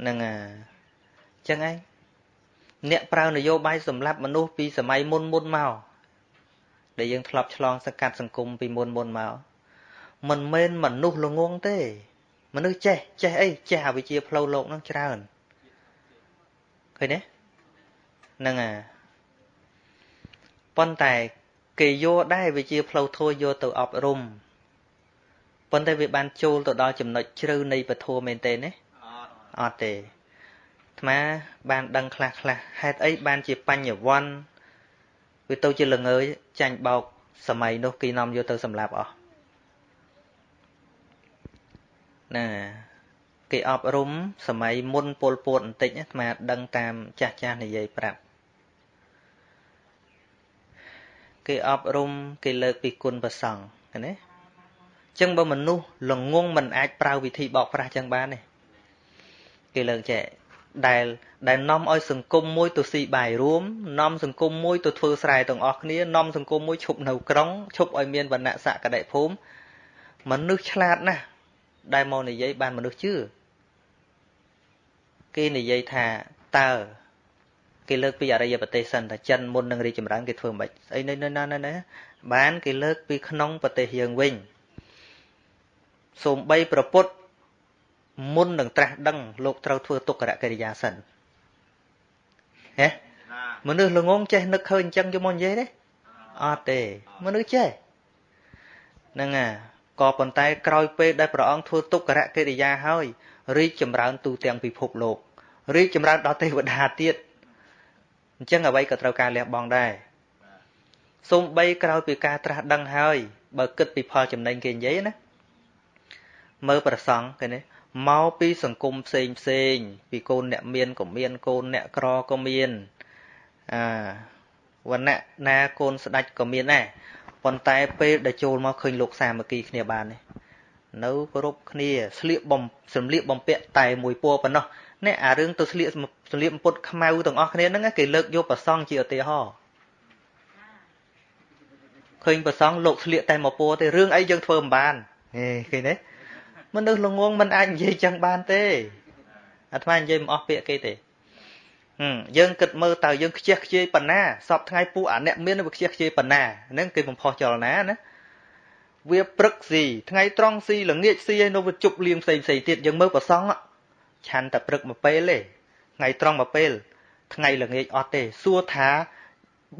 A: ហ្នឹងអាចឹងឯង អ្នកប្រើនយោបាយសម្រាប់មនុស្សពីសម័យមុនមុនមកដែលយើងធ្លាប់ឆ្លងសកាត់សង្គមពីមុនមុនមកមិនមែនមនុស្សល្ងងទេ មនុស្សចេះចេះអីចេះអវិជ្ជាផ្លូវលោកនឹងច្រើនឃើញទេហ្នឹងអាប៉ុន្តែគេយកដែរវាជាផ្លូវធម៌យកទៅអប់រំប៉ុន្តែវាបានចូលទៅដល់ចំណុចជ្រៅនៃពធមែនទេណាអត់ទេ អាត្មាបានដឹងខ្លះខ្លះហេតុអីបានជាបញ្ញវន្តវាទៅជាល្ងើចាញ់បោកសម័យនោះគេនាំយកទៅសម្លាប់អស់ណាគេអប់រំសម័យមុនពលពតបន្តិចអាត្មាដឹងតាមចាស់ចាស់និយាយប្រាប់គេអប់រំគេលើកពីគុណប្រសង់ណាចឹងបើមនុស្សល្ងងមិនអាចប្រើវិធីបោកប្រាស់ចឹងបានទេគេលើកចែក ដែលដែលនាំឲ្យសង្គមមួយទៅស៊ីបាយរួមនាំសង្គមមួយទៅធ្វើស្រែទាំងអស់គ្នានាំសង្គមមួយឈប់នៅក្រុងឈប់ឲ្យមានវណ្ណៈសក្តិភូមិមនុស្សឆ្លាតណាស់ដែលមកនិយាយបានមនុស្សជឿគេនិយាយថាតើគេលើកពីអរិយប្រទេសសិនថាចិនមុននឹងរីចម្រើនគេធ្វើមិនស្អីនៅណាណាបានគេលើកពីក្នុងប្រទេសយើងវិញសូម្បីប្រពុត មុននឹងត្រាស់ដឹងលោកត្រូវធ្វើទុក្ករកិរិយាសិនហេមនុស្សល្ងងចេះនឹកឃើញអញ្ចឹងយកមកនិយាយទេអត់ទេមនុស្សចេះហ្នឹងអាក៏ប៉ុន្តែក្រោយពេលដែលព្រះអង្គធ្វើទុក្ករកិរិយាហើយរីកចម្រើនទូទាំងពិភពលោករីកចម្រើនដល់ទេវតាទៀតអញ្ចឹងអ្វីក៏ត្រូវការលះបង់ដែរសូម្បីក្រោយពីការត្រាស់ដឹងហើយបើគិតពីផលចំណេញគេនិយាយណាមើលប្រសង់គេនេះ មកពីសង្គមផ្សេងផ្សេង ពីកូនអ្នកមានក៏មានកូនអ្នកក្រក៏មានអាវណ្ណៈណាកូនស្ដាច់ក៏មានដែរប៉ុន្តែពេលដែលចូលមកឃើញលោកសាមគ្គីគ្នាបាននេះនៅគ្រប់គ្នាស្លៀកបំសម្លៀកបំពាក់តែមួយពណ៌ប៉ុណ្ណោះនេះអារឿងទៅស្លៀកសម្លៀកបំពុតខ្មៅទាំងអស់គ្នាហ្នឹងគេលើកយកប្រសង់ជាឧទាហរណ៍ឃើញប្រសង់លោកស្លៀកតែមួយពណ៌ទេរឿងអីយើងធ្វើមិនបានហេឃើញទេ មនុស្សល្ងងមិនអាចនិយាយចឹងបានទេអាត្មានិយាយមិនអស់ពាក្យគេទេយើងគិតមើលតើយើងខ្ជះខ្ជាយប៉ុណ្ណាសពថ្ងៃពួកអាអ្នកមានវាខ្ជះខ្ជាយប៉ុណ្ណាហ្នឹងគេបំផុសចលនាណាវាព្រឹកស៊ីថ្ងៃត្រង់ស៊ីល្ងាចស៊ីហើយនៅវាជប់លៀងផ្សេងផ្សេងទៀតយើងមើលប្រសងឆាន់តែព្រឹកមួយពេលទេថ្ងៃត្រង់មួយពេល ថ្ងៃល្ងាចអត់ទេសួរថា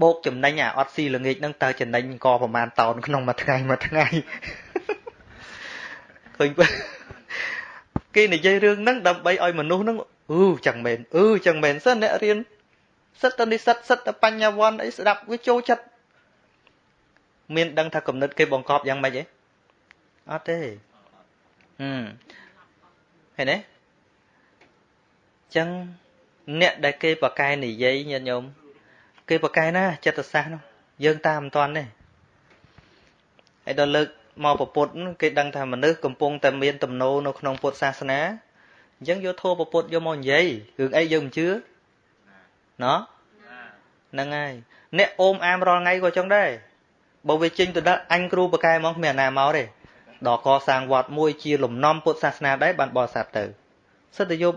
A: បោកចំណេញអាអត់ស៊ីល្ងាចហ្នឹងតើចំណេញក៏ប្រហែលតោនក្នុងមួយថ្ងៃមួយថ្ងៃ ឃើញគេនិយាយរឿងហ្នឹងដើម្បីឲ្យមនុស្សហ្នឹងអឺចឹងមែនអឺចឹងមែនសិនអ្នករៀនសិតតនិសិតសិតតបញ្ញាវ័នអីស្ដាប់វាចូលចិត្តមានដឹងថាគំនិតគេបង្កប់យ៉ាងម៉េចទេអត់ទេហឹមឃើញទេចឹងអ្នកដែលគេបកកែនិយាយញាតិញោមគេបកកែណាចិត្តសាស្ត្រនោះយើងតាមមិនតាន់ទេហើយដល់លើក មកពពុទ្ធគេដឹងថាមនុស្សកំពុងតែមានទំនោរនៅក្នុងពុទ្ធសាសនាអញ្ចឹងយកធម៌ពពុទ្ធយកមកនិយាយរឿងអីយើងមិនជឿណោះហ្នឹងហើយអ្នកអូមអាមរាល់ថ្ងៃក៏ចឹងដែរបើវាចេញទៅដល់អញគ្រូបកែមកគ្មានអាណាមកទេដល់កសាងវត្តមួយជាលំនាំពុទ្ធសាសនាដែរបានបរិស័ទទៅសិតតែយក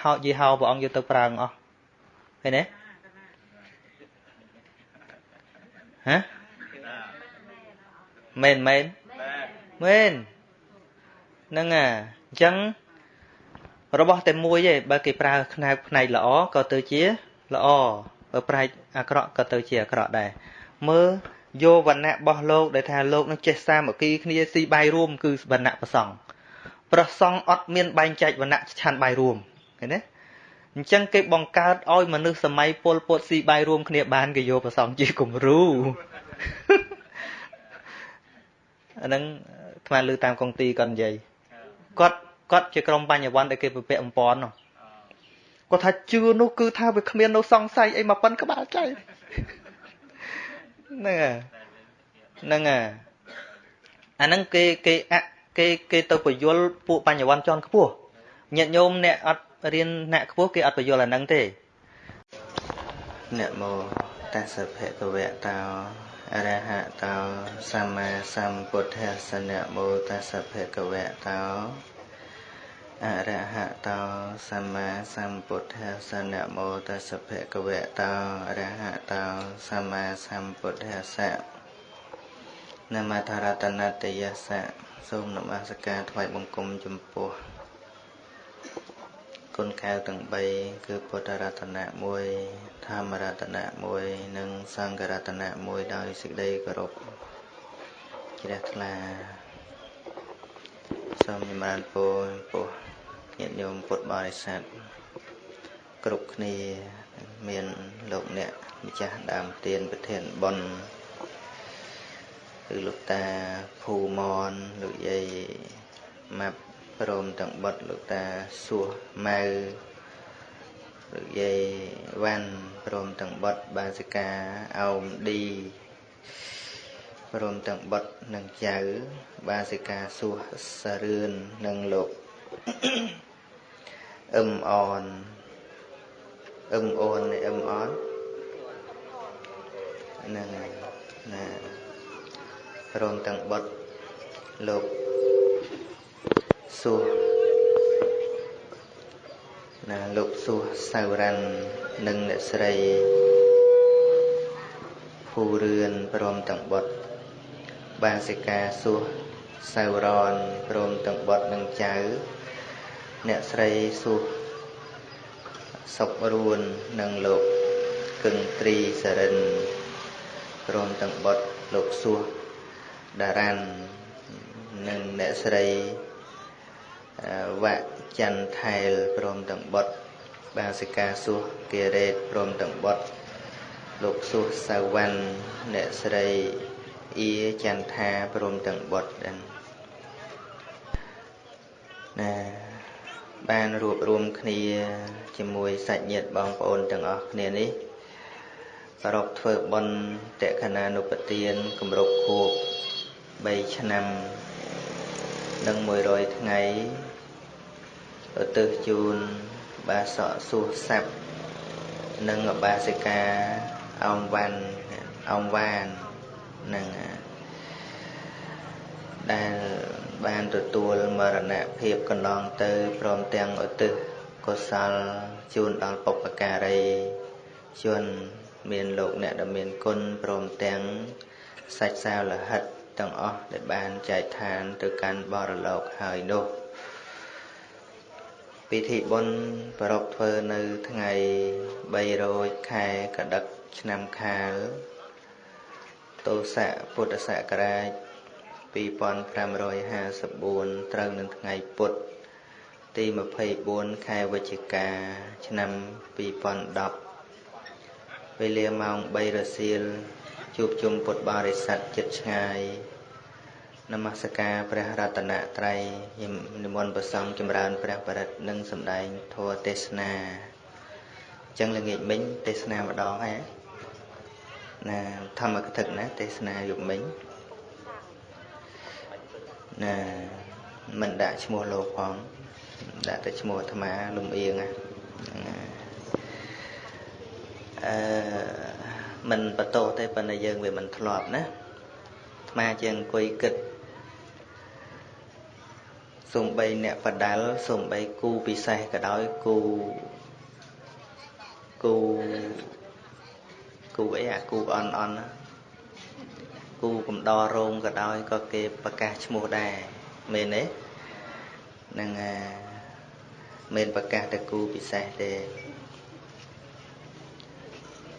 A: ហោយីហោព្រះអង្គយកទៅប្រើអស់ឃើញទេហ៎មែនមែន មែនហ្នឹងអាអញ្ចឹងរបស់តែមួយទេបើគេប្រើផ្នែកផ្នែកល្អក៏ទៅជាល្អបើប្រែកអាក្រក់ក៏ទៅជាអាក្រក់ដែរមើលយកវណ្ណៈរបស់លោកដែលថាលោកនឹងចេះសាមគ្គីគ្នាស៊ីបាយរួម គឺវណ្ណៈប្រសង់ប្រសង់អត់មានបែងចែកវណ្ណៈឆានបាយរួមឃើញទេអញ្ចឹងគេបង្កើតឲ្យមនុស្សសម័យពលពតស៊ីបាយរួមគ្នាបានគេយកប្រសង់ជាគំរូអាហ្នឹង ថ្មលើតាមកុងទីគាត់និយាយគាត់គាត់ជាក្រុមបញ្ញវន្តដែលគេពពាក់អំពន់នោះគាត់ថាជឿនោះគឺថាវាគ្មាននៅសង្ស័យអីមកប៉ុនក្បាលចៃហ្នឹងហ្នឹងអាហ្នឹងគេគេអគេគេទៅបញ្យលពួកបញ្ញវន្តជាន់ខ្ពស់ញាតិញោមអ្នកអត់រៀនអ្នកខ្ពស់គេអត់បញ្យលអាហ្នឹងទេអ្នកមក តសភគវៈតោអរហតោសម្មាសម្ពុទ្ធស្សនៈមោតសភគវៈតោអរហតោសម្មាសម្ពុទ្ធស្សនៈមោតសភគវៈតោអរហតោសម្មាសម្ពុទ្ធស្សៈនមថរតនតយស្សៈសូមនមស្ការថ្វាយបង្គំចំពោះ គុណកែវទាំង3គឺពុទ្ធរតនៈ1ធម្មរតនៈមួយនិងសង្ឃរតនៈមួយដោយសេចក្តីគោរពជ្រះថ្លាសូមចម្រើនពរពោះញាតិញោមពុទ្ធបរិស័ទគ្រប់គ្នាមានលោកអ្នកម្ចាស់ដើមទានប្រធានបុណ្យគឺលោកតាភូមនលោកយាយម៉ាប់ ព្រមទាំងបុតលោកតាសួសម៉ៅលោកយាយវ៉ាន់ព្រមទាំងបុតបាសិកាអោមឌីព្រមទាំងបុតនិងចៅបាសិកាសួសសារឿននិងលោកអឹមអនអឹមអូនអឹមអនហ្នឹងណាព្រមទាំងបុតលោក សួសណាលោកសួសសៅរ៉ាន់និងអ្នកស្រីភូរឿនព្រមទាំងបុតបាសិកាសួសសៅរនព្រមទាំងបុតនិងចៅអ្នកស្រីសួសសុករួននិងលោកគឹងត្រីសរិនព្រមទាំងបុតលោកសួសដារ៉ាន់និងអ្នកស្រី វៈចន្ទថែលព្រមទាំងបុតបាសិកាសួសគិរេតព្រមទាំងបុតលោកសួសសាវណ្ណអ្នកស្រីអ៊ីចន្ទថាព្រមទាំងបុតដែរណាបានរួបរวมគ្នាជាមួយសាច់ញាតិបងប្អូនទាំងអស់គ្នានេះប្រពធ្វើបុណ្យតក្ខណានុបទានគម្រប់ខួប3ឆ្នាំ និង100ថ្ងៃឧទ្ទិសជូនបាសកសួសស័ព្ទនិងបាសិកាអងវ៉ាន់អងវ៉ាននឹងដែលបានទទួលមរណភាពកន្លងទៅព្រមទាំងឧទ្ទិសកុសលជូនដល់បុព្វការីជនមានលោកអ្នកដែលមានគុណព្រមទាំងសាច់សាវលហិត ទាំងអស់ដែលបានចែកឋានទៅកាន់បរលោកហើយនោះពិធីបុណ្យប្រពធ្វើនៅថ្ងៃ3រោចខែកដឹកឆ្នាំខាលទស័កពុទ្ធសករាជ2554ត្រូវនឹងថ្ងៃពុទ្ធទី24ខែវិច្ឆិកា ឆ្នាំ2010វេលាម៉ោង3រសៀល ជួបជុំពុទ្ធបរិស័ទចិត្តឆ្ងាយនមស្ការព្រះរតនត្រ័យនិមន្តប្រសង់ចម្រើនព្រះបរិត្តនិងសម្ដែងធម៌ទេសនាអញ្ចឹងល្ងាចមិញទេសនាម្ដងហើយណាធម្មកថាណាទេសនាយប់មិញណាមិនដាក់ឈ្មោះលោកផងដាក់តែឈ្មោះអាត្មាលំអៀងណាអឺ មិនបន្តទេប៉ុន្តែយើងវាមិនធ្លាប់ណាអាត្មាជាងអង្គុយគិតសំបីអ្នកបដាល់សំបីគូពិសេសក៏ដោយគូគូគូអីអាគូអន់អន់គូកំដររោងក៏ដោយក៏គេប្រកាសឈ្មោះដែរមែនទេនឹងមិនប្រកាសតែគូពិសេសទេ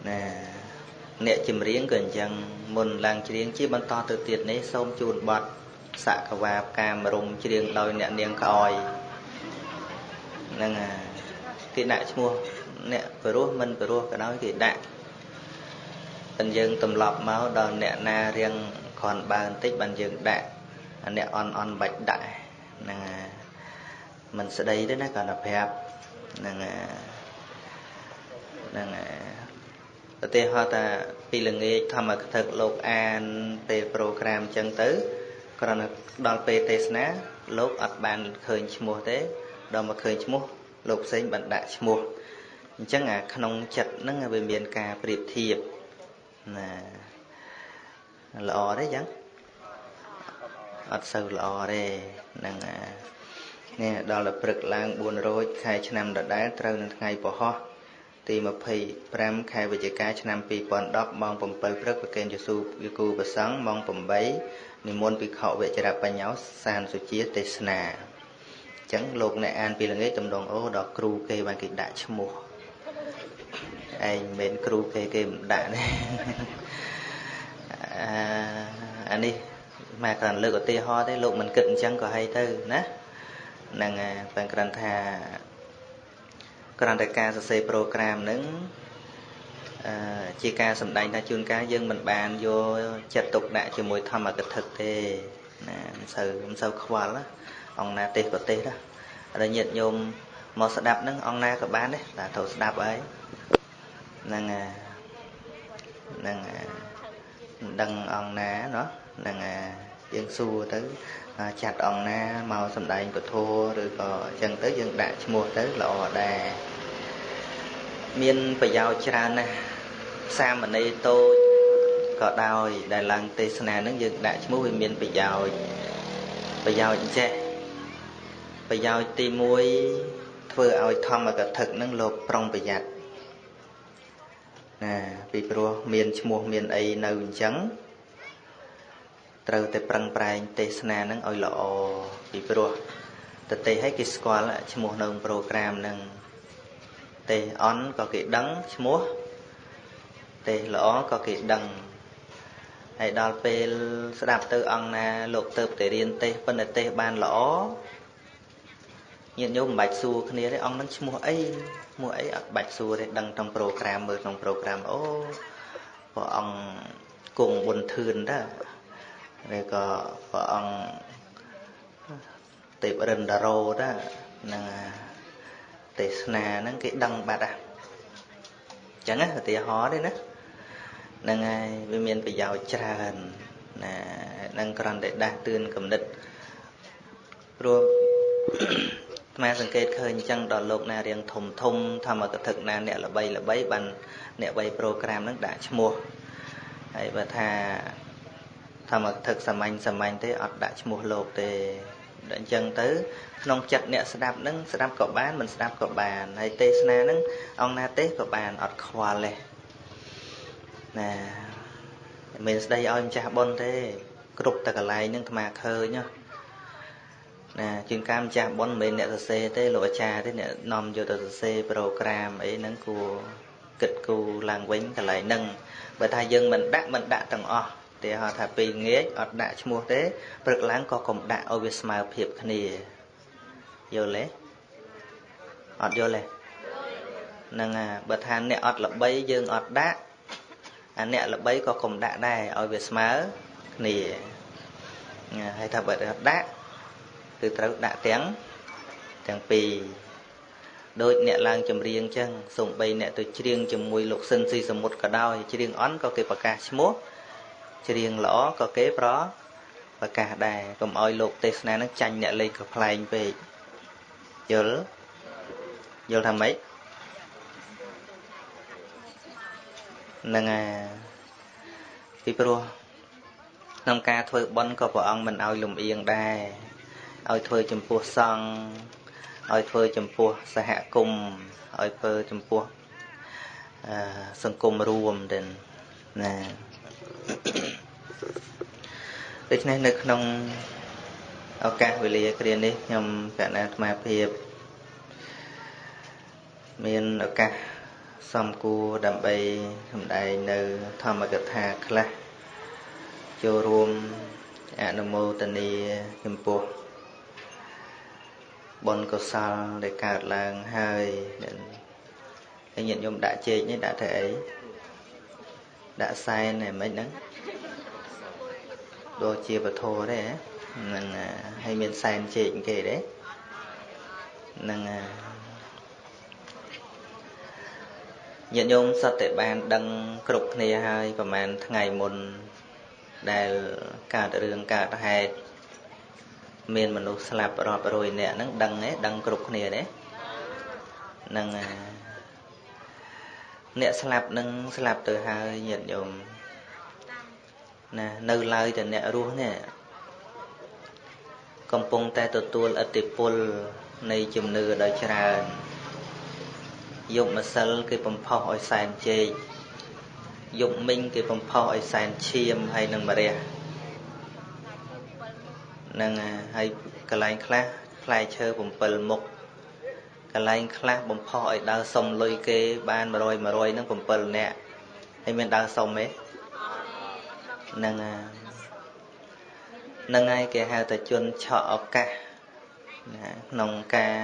A: ណា អ្នកចម្រៀងក៏អញ្ចឹងមុនឡើងច្រៀងជាបន្តទៅទៀតនេះសូមជូនបទសកវាផ្កាមរុំច្រៀងដោយអ្នកនាងក្អយហ្នឹងគេដាក់ឈ្មោះអ្នកបរោះមិនបរោះក៏ដោយគេដាក់តែយើងទម្លាប់មកដល់អ្នកណារៀងគ្រាន់បើបន្តិចបានយើងដាក់អ្នកអន់អន់បាច់ដាក់ហ្នឹងមិនស្ដីទេណាគាត់តែប្រាប់ហ្នឹងហ្នឹង ឧទាហរណ៍ថាពីល្ងាចធម្មកថាលោកអានពេលប្រូក្រាមអញ្ចឹងទៅគ្រាន់តែដល់ពេលទេសនាលោកអត់បានឃើញឈ្មោះទេដល់មកឃើញឈ្មោះលោកផ្សេងបានដាក់ឈ្មោះអញ្ចឹងអាក្នុងចិត្តហ្នឹងវាមានការប្រៀបធៀបណាល្អទេអញ្ចឹងអត់សូវល្អទេហ្នឹងនេះដល់ទៅព្រឹកឡើង4រោចខែឆ្នាំដដែលត្រូវនឹងថ្ងៃពហោះ ទី25ខែវិច្ឆិកាឆ្នាំ2010ម៉ោង7ព្រឹកប្រគេនយស៊ូយគូប្រសង់ម៉ោង8និមន្តភិក្ខុវជ្របញ្ញោសានសុជាទេសនាអញ្ចឹងលោកអ្នកអានពីល្ងាចតំដងអូដល់គ្រូគេបានគេដាក់ឈ្មោះអឯងមិនមែនគ្រូគេគេមិនដាក់ទេអានេះមកគ្រាន់លើកឧទាហរណ៍ទេលោកមិនគិតអញ្ចឹងក៏ហើយទៅណាហ្នឹងបែរគ្រាន់ថា គ្រាន់តែការសរសេរ program ហ្នឹងជាការសម្ដែងថាជួនកាលយើងមិនបានយកចិត្តទុកដាក់ជាមួយធម្មកថាទេណាមិនសូវមិនសូវខ្វល់អង្គណាទេសប្រទេសដល់ញាតិញោមមកស្ដាប់ហ្នឹងអង្គណាក៏បានដែរតែត្រូវស្ដាប់ហើយហ្នឹងហ្នឹងមិនដឹងអង្គណាណោះហ្នឹងយើងសួរទៅ ចាត់អង្គណាមកសំដែងពធឬក៏អញ្ចឹងទៅយើងដាក់ឈ្មោះទៅល្អដែរមានប្រយោជន៍ច្រើនណាស់សាមណេរតូចក៏ដោយដែលឡើងទេសនានឹងយើងដាក់ឈ្មោះវាមានប្រយោជន៍ប្រយោជន៍ចេះប្រយោជន៍ទី1ធ្វើឲ្យធម្មកថានឹងលោកប្រុងប្រយ័ត្នណាពីព្រោះមានឈ្មោះមានអីនៅអញ្ចឹង ត្រូវតែប្រឹងប្រែងទេសនានឹងឲ្យល្អពីព្រោះតទេឲ្យគេស្គាល់ឈ្មោះនៅប្រូក្រាមនឹងទេសអន់ក៏គេដឹងឈ្មោះទេសល្អក៏គេដឹងហើយដល់ពេលស្ដាប់ទៅអង្គណាលោកទៅតែរៀនទេសប៉ុន្តែទេសបានល្អញាតិញោមមិនបាច់សួរគ្នាទេអង្គនឹងឈ្មោះអីឈ្មោះអីអត់បាច់សួរទេដឹងក្នុងប្រូក្រាមមើលក្នុងប្រូក្រាមអូព្រះអង្គគង់បុនធឿនដែរ ឬក៏ព្រះអង្គទេពរិន្ទរោដែរនឹងទេសនាហ្នឹងគេដឹងបាត់ហ่ะអញ្ចឹងឧទាហរណ៍ទេណាហ្នឹងហើយវាមានប្រយោជន៍ច្រើនណានឹងគ្រាន់តែដាស់តឿនគំនិតព្រោះអាត្មាសង្កេតឃើញអញ្ចឹងដល់លោកណារៀងធំធំធម្មកថាណាអ្នកល្បីល្បីបានអ្នកវ័យប្រូក្រាមហ្នឹងដាក់ឈ្មោះហើយបើថា ធម្មកថាសាមញ្ញសាមញ្ញទេអត់ដាក់ឈ្មោះលោកទេអញ្ចឹងទៅក្នុងចិត្តអ្នកស្ដាប់នឹងស្ដាប់ក៏បានមិនស្ដាប់ក៏បានហើយទេសនានឹងអង្គណាទេសក៏បានអត់ខ្វល់ទេណាមិនមែនស្ដីឲ្យម្ចាស់បុណ្យទេ គ្រប់តែកន្លែងនឹងអាត្មាឃើញណាជាងការម្ចាស់បុណ្យមិនមែនអ្នកសរសេរទេលោកអាចារ្យទេអ្នកនាំយកទៅសរសេរប្រូក្រាមអីហ្នឹងគួរគិតគូរឡើងវិញកន្លែងហ្នឹងបើថាយើងមិនដាក់មិនដាក់ទាំងអស់ ទីហៅថាពេលងាកអត់ដាក់ឈ្មោះទេព្រឹកឡើងក៏កុំដាក់ឲ្យវាស្មើភាពគ្នាយល់ទេអត់យល់ទេហ្នឹងហើយបើថាអ្នកអត់ល្បីយើងអត់ដាក់អាអ្នកល្បីក៏កុំដាក់ដែរឲ្យវាស្មើគ្នាហើយថាបើដាក់គឺត្រូវដាក់ទាំងទាំងពីរដូចអ្នកឡើងចម្រៀងចឹងសំបីអ្នកទៅច្រៀងជាមួយលោកស៊ិនស៊ីសមុទ្រក៏ដោយច្រៀងអន់ក៏គេប្រកាសឈ្មោះ ច្រៀងល្អក៏គេប្រប្រកាសដែរកុំឲ្យលោកទេសនានឹងចាញ់អ្នកលេងកំ pl ែងពេកយល់យល់ថាម៉េចហ្នឹងហើយពីព្រោះក្នុងការធ្វើបន់ក៏ព្រះអង្គមិនឲ្យលំអៀងដែរឲ្យធ្វើចំពោះសង្ឃឲ្យធ្វើចំពោះសហគមន៍ឲ្យធ្វើចំពោះសង្គមរួមទៅណា ដូច្នេះនៅក្នុងឱកាសវេលាគ្រានេះខ្ញុំកណ្ណាអាត្មាភាពមានឱកាសសំគួរដើម្បីសម្ដែងនៅធម្មកថាខ្លះចូលរួមអនុមោទនាចំពោះបុណ្យកុសលដែលកើតឡើងហើយហើយញាតិញោមដាក់ជែកនេះដាក់ធ្វើអី ដាក់សែនហ្នឹងមិនហ្នឹងដូចជាពធទេហ្នឹងហើយមានសែនជែកគេទេហ្នឹងញាតិញោមសត្វតែបាន ដឹងគ្រប់គ្នាហើយប្រហែលថ្ងៃមុនដែលកើតរឿងកើតហេតុមានមនុស្សស្លាប់រាប់រយនាក់ហ្នឹងដឹងទេដឹងគ្រប់គ្នាទេហ្នឹង អ្នកស្លាប់នឹងស្លាប់ទៅហើយញាតិញោមណានៅឡើយតែអ្នករស់នេះកំពុងតែទទួលឥទ្ធិពលនៃជំនឿដ៏ច្រើនយកម្សិលគេបំផុសឲ្យសែនជែកយប់មិញគេបំផុសឲ្យសែនឈាមហើយនឹងមរះហ្នឹងហើយកន្លែងខ្លះផ្លែឈើ7មុខ កកន្លែងខ្លះបំផុសឲ្យដើរសុំលុយគេបាន100 100នឹង7នាក់ហើយមានដើរសុំទេហ្នឹងហ្នឹងហើយគេហៅថាជនឆក់ឱកាសណាក្នុងការ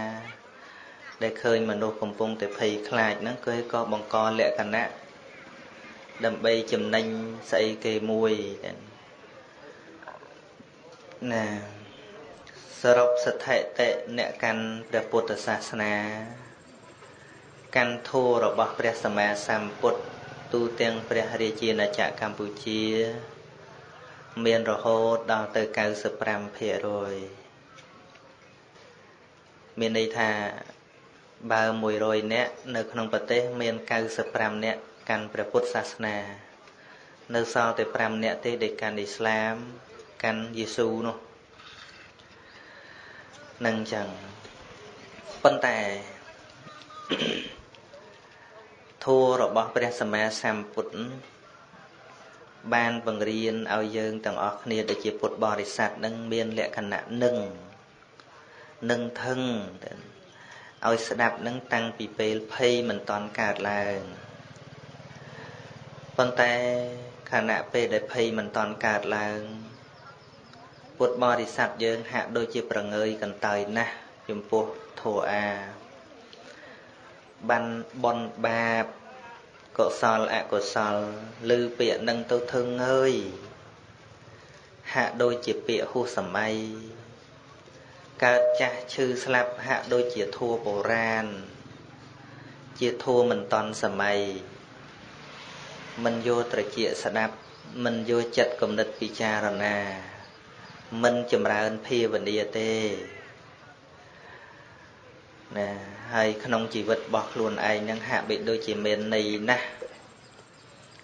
A: ដែលឃើញមនុស្សកំពុងតែភ័យខ្លាចហ្នឹងគឺក៏បង្កលក្ខណៈដើម្បីចំណេញស្អីគេមួយណា សរុបស្ថិតិអ្នកកាន់ព្រះពុទ្ធសាសនា កាន់ធម៌របស់ព្រះសម្មាសម្ពុទ្ធទូទាំងព្រះរាជាណាចក្រកម្ពុជា មានរហូតដល់ទៅ95%មានន័យថាបើ100នាក់នៅក្នុងប្រទេស មាន95នាក់កាន់ព្រះពុទ្ធសាសនា នៅសល់តែ5នាក់ទេដែលកាន់អ៊ីស្លាមកាន់យេស៊ូនោះ នឹងចឹងប៉ុន្តែធម៌របស់ព្រះសម្មាសម្ពុទ្ធបានបង្រៀនឲ្យយើងទាំងអស់គ្នាដែលជាពុទ្ធបរិស័ទនឹងមានលក្ខណៈនឹងនឹងថឹងឲ្យស្ដាប់នឹងតាំងពីពេលភ័យមិនតន់កើតឡើងប៉ុន្តែខណៈពេលដែលភ័យមិនតន់កើតឡើង ពុទ្ធបរិស័ទយើងហាក់ដូចជាប្រងើយកន្តើយណាស់ចំពោះធោអាបានបនបាបកុសលអកុសលឬពាក្យនឹងទៅធឹងហើយហាក់ដូចជាពាក្យហួសសម័យកើតចាស់ឈឺស្លាប់ហាក់ដូចជាធัวបុរាណជាធัวមិនតន់សម័យមិនយកត្រជាស្ដាប់មិនយកចិត្តគំនិតពិចារណា មិនចម្រើនភាវនាទេណាហើយក្នុងជីវិតរបស់ខ្លួនឯងនឹងហាក់បីដូចជាមានន័យណាស់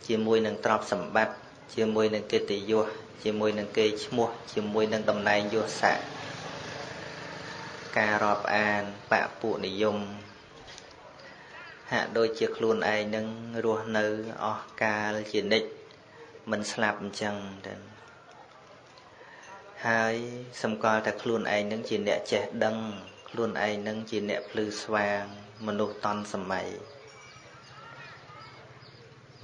A: ជាមួយនឹងទ្រព្យសម្បត្តិជាមួយនឹងកិត្តិយសជាមួយនឹងគេឈ្មោះជាមួយនឹងតំណែងយសស័ក្តិការរាប់អានបពុនិយមហាក់ដូចជាខ្លួនឯងនឹងរស់នៅអស់កាលជានិច្ចមិនស្លាប់អញ្ចឹងទៅ ហើយសម្គាល់តែខ្លួនឯងនឹងជាអ្នកចេះដឹង ខ្លួនឯងនឹងជាអ្នកភ្លឺស្វាង មនុស្សតន់សម័យ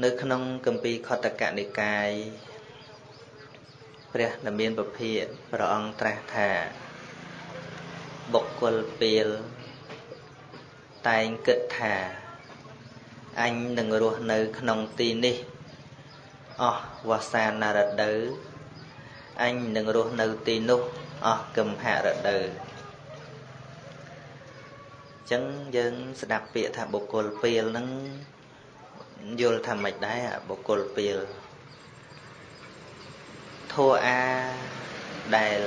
A: នៅក្នុងគម្ពីរខតកនិកាយព្រះនាមានពភាព្រះអង្គត្រាស់ថាបុគ្គលពេលតែងគិតថាអញនឹងរស់នៅក្នុងទីនេះអស់វស្សានរដូវ អញនឹងរស់នៅទីនោះអស់គំហរដូវចឹងយើងស្ដាប់ពាក្យថាបុគ្គលពេលហ្នឹងយល់ថាម៉េចដែរបុគ្គលពេលធัวអាដែល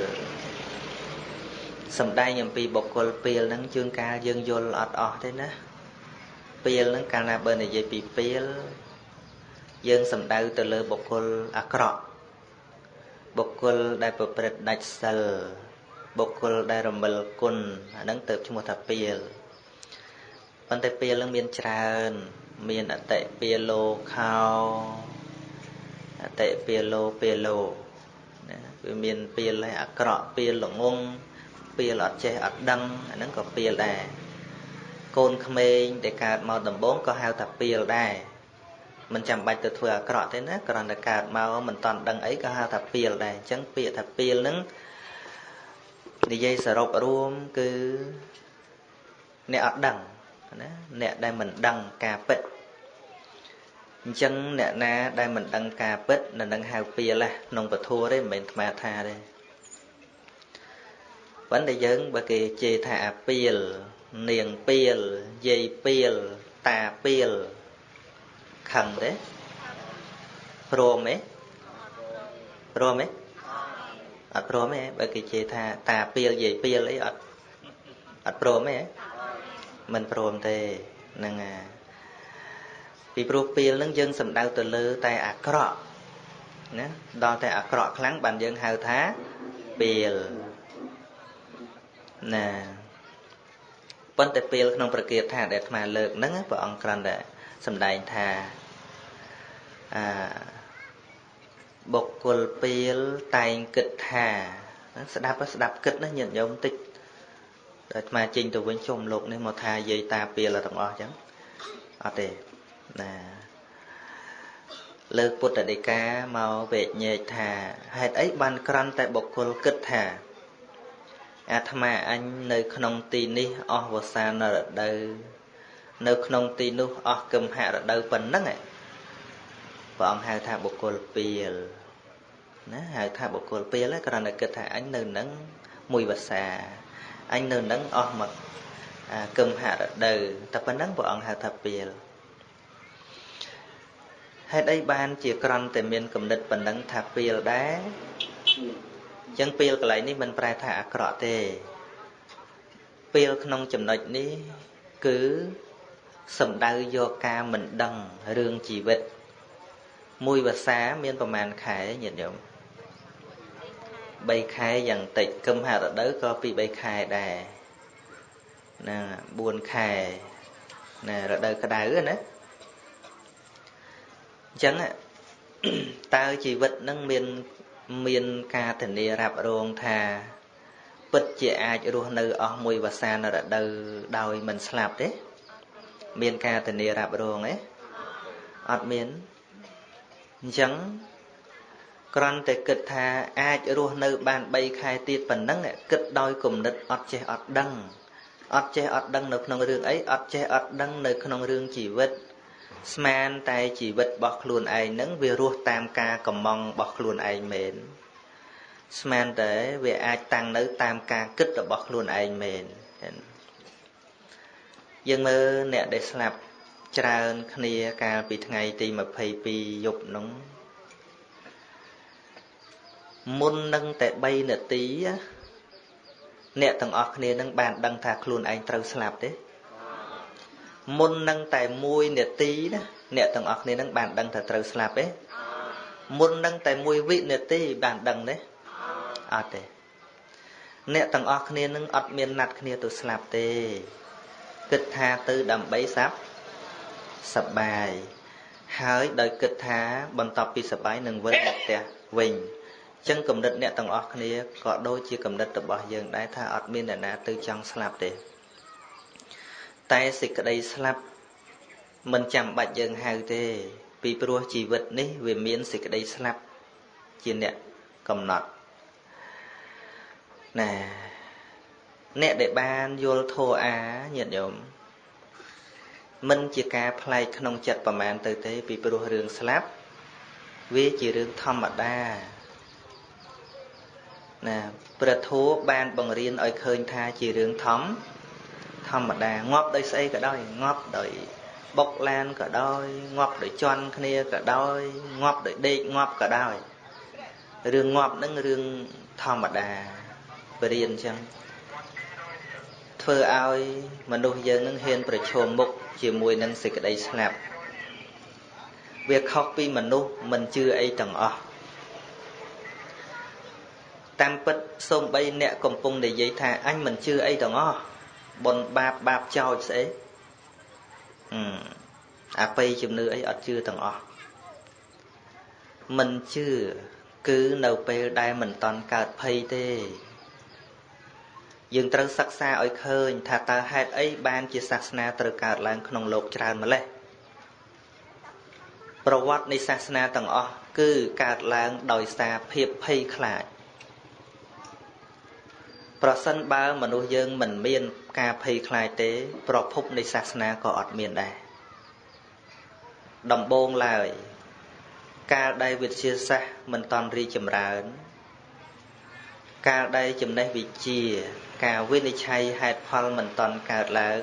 A: សំដែងអំពីបុគ្គលពេលហ្នឹងជួនកាលយើងយល់អត់អស់ទេណាពេលហ្នឹងកាលណាបើនិយាយពីពេលយើងសំដៅទៅលើបុគ្គលអាក្រក់ បុគ្គលដែលប្រព្រឹត្តដាច់សិលបុគ្គលដែលរមិលគុណអាហ្នឹងទៅឈ្មោះថាពេលប៉ុន្តែពេលហ្នឹងមានច្រើន មានអតិពាលោខោអតិពាលោពាលោណាវាមានពេលឲ្យអាក្រក់ពេលល្ងងពេលអត់ចេះអត់ដឹងអាហ្នឹងក៏ពេលដែរកូនក្មេងដែលកើតមកដំបូងក៏ហៅថាពេលដែរ មិនចាំបាច់ទៅធ្វើអាក្រក់ទេណាគ្រាន់តែកើតមកមិនតន់ដឹងអីក៏ហៅថាពេលដែរអញ្ចឹងពាក្យថាពេលហ្នឹងនិយាយសរុបរួមគឺអ្នកអត់ដឹងណាអ្នកដែលមិនដឹងការពិតអញ្ចឹងអ្នកណាដែលមិនដឹងការពិតនៅនឹងហៅពេលណាក្នុងពធទេមិនមែនថ្មថាទេប៉ុន្តែយើងបើគេជេរថាអាពីលនាងពីលយាយពីលតាពីល ខឹងទេព្រមទេព្រមទេអត់ព្រមទេបើគេជេរថាតាពីលយាយពីលអីអត់អត់ព្រមទេមិនព្រមទេហ្នឹងអាពីព្រោះពីលហ្នឹងយើងសំដៅទៅលើតែអាក្រក់ណាដល់តែអាក្រក់ខ្លាំងបានយើងហៅថាពីលណាប៉ុន្តែពេលក្នុងប្រគាថាដែលអាត្មាលើកហ្នឹងព្រះអង្គគ្រាន់តែ សម្ដែងថាអាបុគ្គលពេលតែងគិតថា ស្ដាប់ស្ដាប់គិតណាញាតិញោមតិចដល់អាត្មាចេញទៅវិញជុំលោកនេះមកថាយាយតាពីលទាំងអស់អញ្ចឹងអត់ទេណាលើកពុទ្ធដីកាមកវេញែកថាហេតុអីបានក្រន់តែបុគ្គលគិតថាអាត្មាអញនៅក្នុងទីនេះអស់វសានរដូវ នៅក្នុងទីនោះអស់គឹមហរដូវប៉ុណ្ណឹងព្រះអង្គហៅថាបុគ្គលពីលណាហៅថាបុគ្គលពីលគ្រាន់តែគិតថាអញនៅនឹងមួយវសាអញនៅនឹងអស់មកគឹមហរដូវតែប៉ុណ្ណឹងព្រះអង្គហៅថាពីលហេតុអីបានជាក្រន់តែមានគំនិតប៉ុណ្ណឹងថាពីលដែរអញ្ចឹងពីលកន្លែងនេះមិនប្រែថាអាក្រក់ទេពីលក្នុងចំណុចនេះគឺ សំដៅយកការមិនដឹងរឿងជីវិត មួយភាសាមានប្រមាណខែញាតិញោម3ខែយ៉ាងតិចគឹមហរដូវក៏ពី3ខែដែរណា4ខែណារដូវក្តៅណាអញ្ចឹងតើជីវិតនឹងមានមានការធានារ៉ាប់រងថាពិតជាអាចរស់នៅអស់មួយវស្សានរដូវដោយមិនស្លាប់ទេ មានការធានារ៉ាប់រងទេអត់មានអញ្ចឹងគ្រាន់តែគិតថាអាចរស់នៅបាន3ខែទៀតប៉ុណ្ណឹងគិតដោយគំនិតអត់ចេះអត់ដឹងអត់ចេះអត់ដឹងនៅក្នុងរឿងអីអត់ចេះអត់ដឹងនៅក្នុងរឿងជីវិត ស្មានតែជីវិតរបស់ខ្លួនឯងនឹងវារស់តាមការកំងរបស់ខ្លួនឯងមែនស្មានតែវាអាចតាំងនៅតាមការគិតរបស់ខ្លួនឯងមែន យើងមើលអ្នកដែលស្លាប់ច្រើនគ្នាកាលពីថ្ងៃទី22យប់នោះមុននឹងតែ3នាទីអ្នកទាំងអស់គ្នានឹងបានដឹងថាខ្លួនឯងត្រូវស្លាប់ទេមុននឹងតែ1នាទីណាអ្នកទាំងអស់គ្នានឹងបានដឹងថាត្រូវស្លាប់ទេមុននឹងតែ1វិនាទីបានដឹងទេអត់ទេអ្នកទាំងអស់គ្នានឹងអត់មានណាត់គ្នាទៅស្លាប់ទេ គិតថាទៅដើម្បីសាប់សបាយហើយដោយគិតថាបន្ទាប់ពីសបាយនឹងវិលមកផ្ទះវិញចឹងកំណត់អ្នកទាំងអស់គ្នាក៏ដូចជាកំណត់របស់យើងដែរថាអត់មានអ្នកណាទៅចង់ស្លាប់ទេតែសេចក្តីស្លាប់មិនចាំបាច់យើងហៅទេ ពីព្រោះជីវិតនេះវាមានសេចក្តីស្លាប់ជាអ្នកកំណត់ណា អ្នកដែលបានយល់ធัวអាញាតិញោមមិនជាការប្លែកក្នុងចិត្តប្រមាណទៅទេ ពីព្រោះរឿងស្លាប់វាជារឿងធម្មតាណាព្រះធัวបានបង្រៀនឲ្យឃើញថាជារឿងធម្មធម្មតាងាប់ដោយស្អីក៏ដោយងាប់ដោយបុកឡានក៏ដោយងាប់ដោយជន់គ្នាក៏ដោយងាប់ដោយដេកងាប់ក៏ដោយរឿងងាប់នឹងរឿងធម្មតាបរៀនអញ្ចឹង ធ្វើឲ្យមនុស្សយើងនឹងហ៊ានប្រឈមមុខជាមួយនឹងសេចក្តីស្លាប់វាខុសពីមនុស្សមិនជឿអីទាំងអស់តាមពិតសូម្បីអ្នកកំពុងនិយាយថាអញមិនជឿអីទាំងអស់បុណ្យបាបបាបចោចស្អីអបិយជំនឿអីអត់ជឿទាំងអស់មិនជឿគឺនៅពេលដែលមិនតន់កើតភ័យទេ យើងត្រូវសិក្សាឲ្យឃើញថាតើហេតុអីបានជាសាសនាត្រូវកើតឡើងក្នុងโลกច្រើនម្ល៉េះប្រវត្តិនៃសាសនាទាំងអស់គឺកើតឡើងដោយសារភាពភ័យខ្លាចប្រសិនបើមនុស្សយើងមិនមានការភ័យខ្លាចទេ ប្រភពនៃសាសនាក៏អត់មានដែរដំបូងឡើយកាលដែលវិទ្យាសាស្ត្រមិនតន់រីចម្រើនកាលដែលចំណេះវិជ្ជា ការវិនិច្ឆ័យហេតុផលមិនតន់កើតឡើង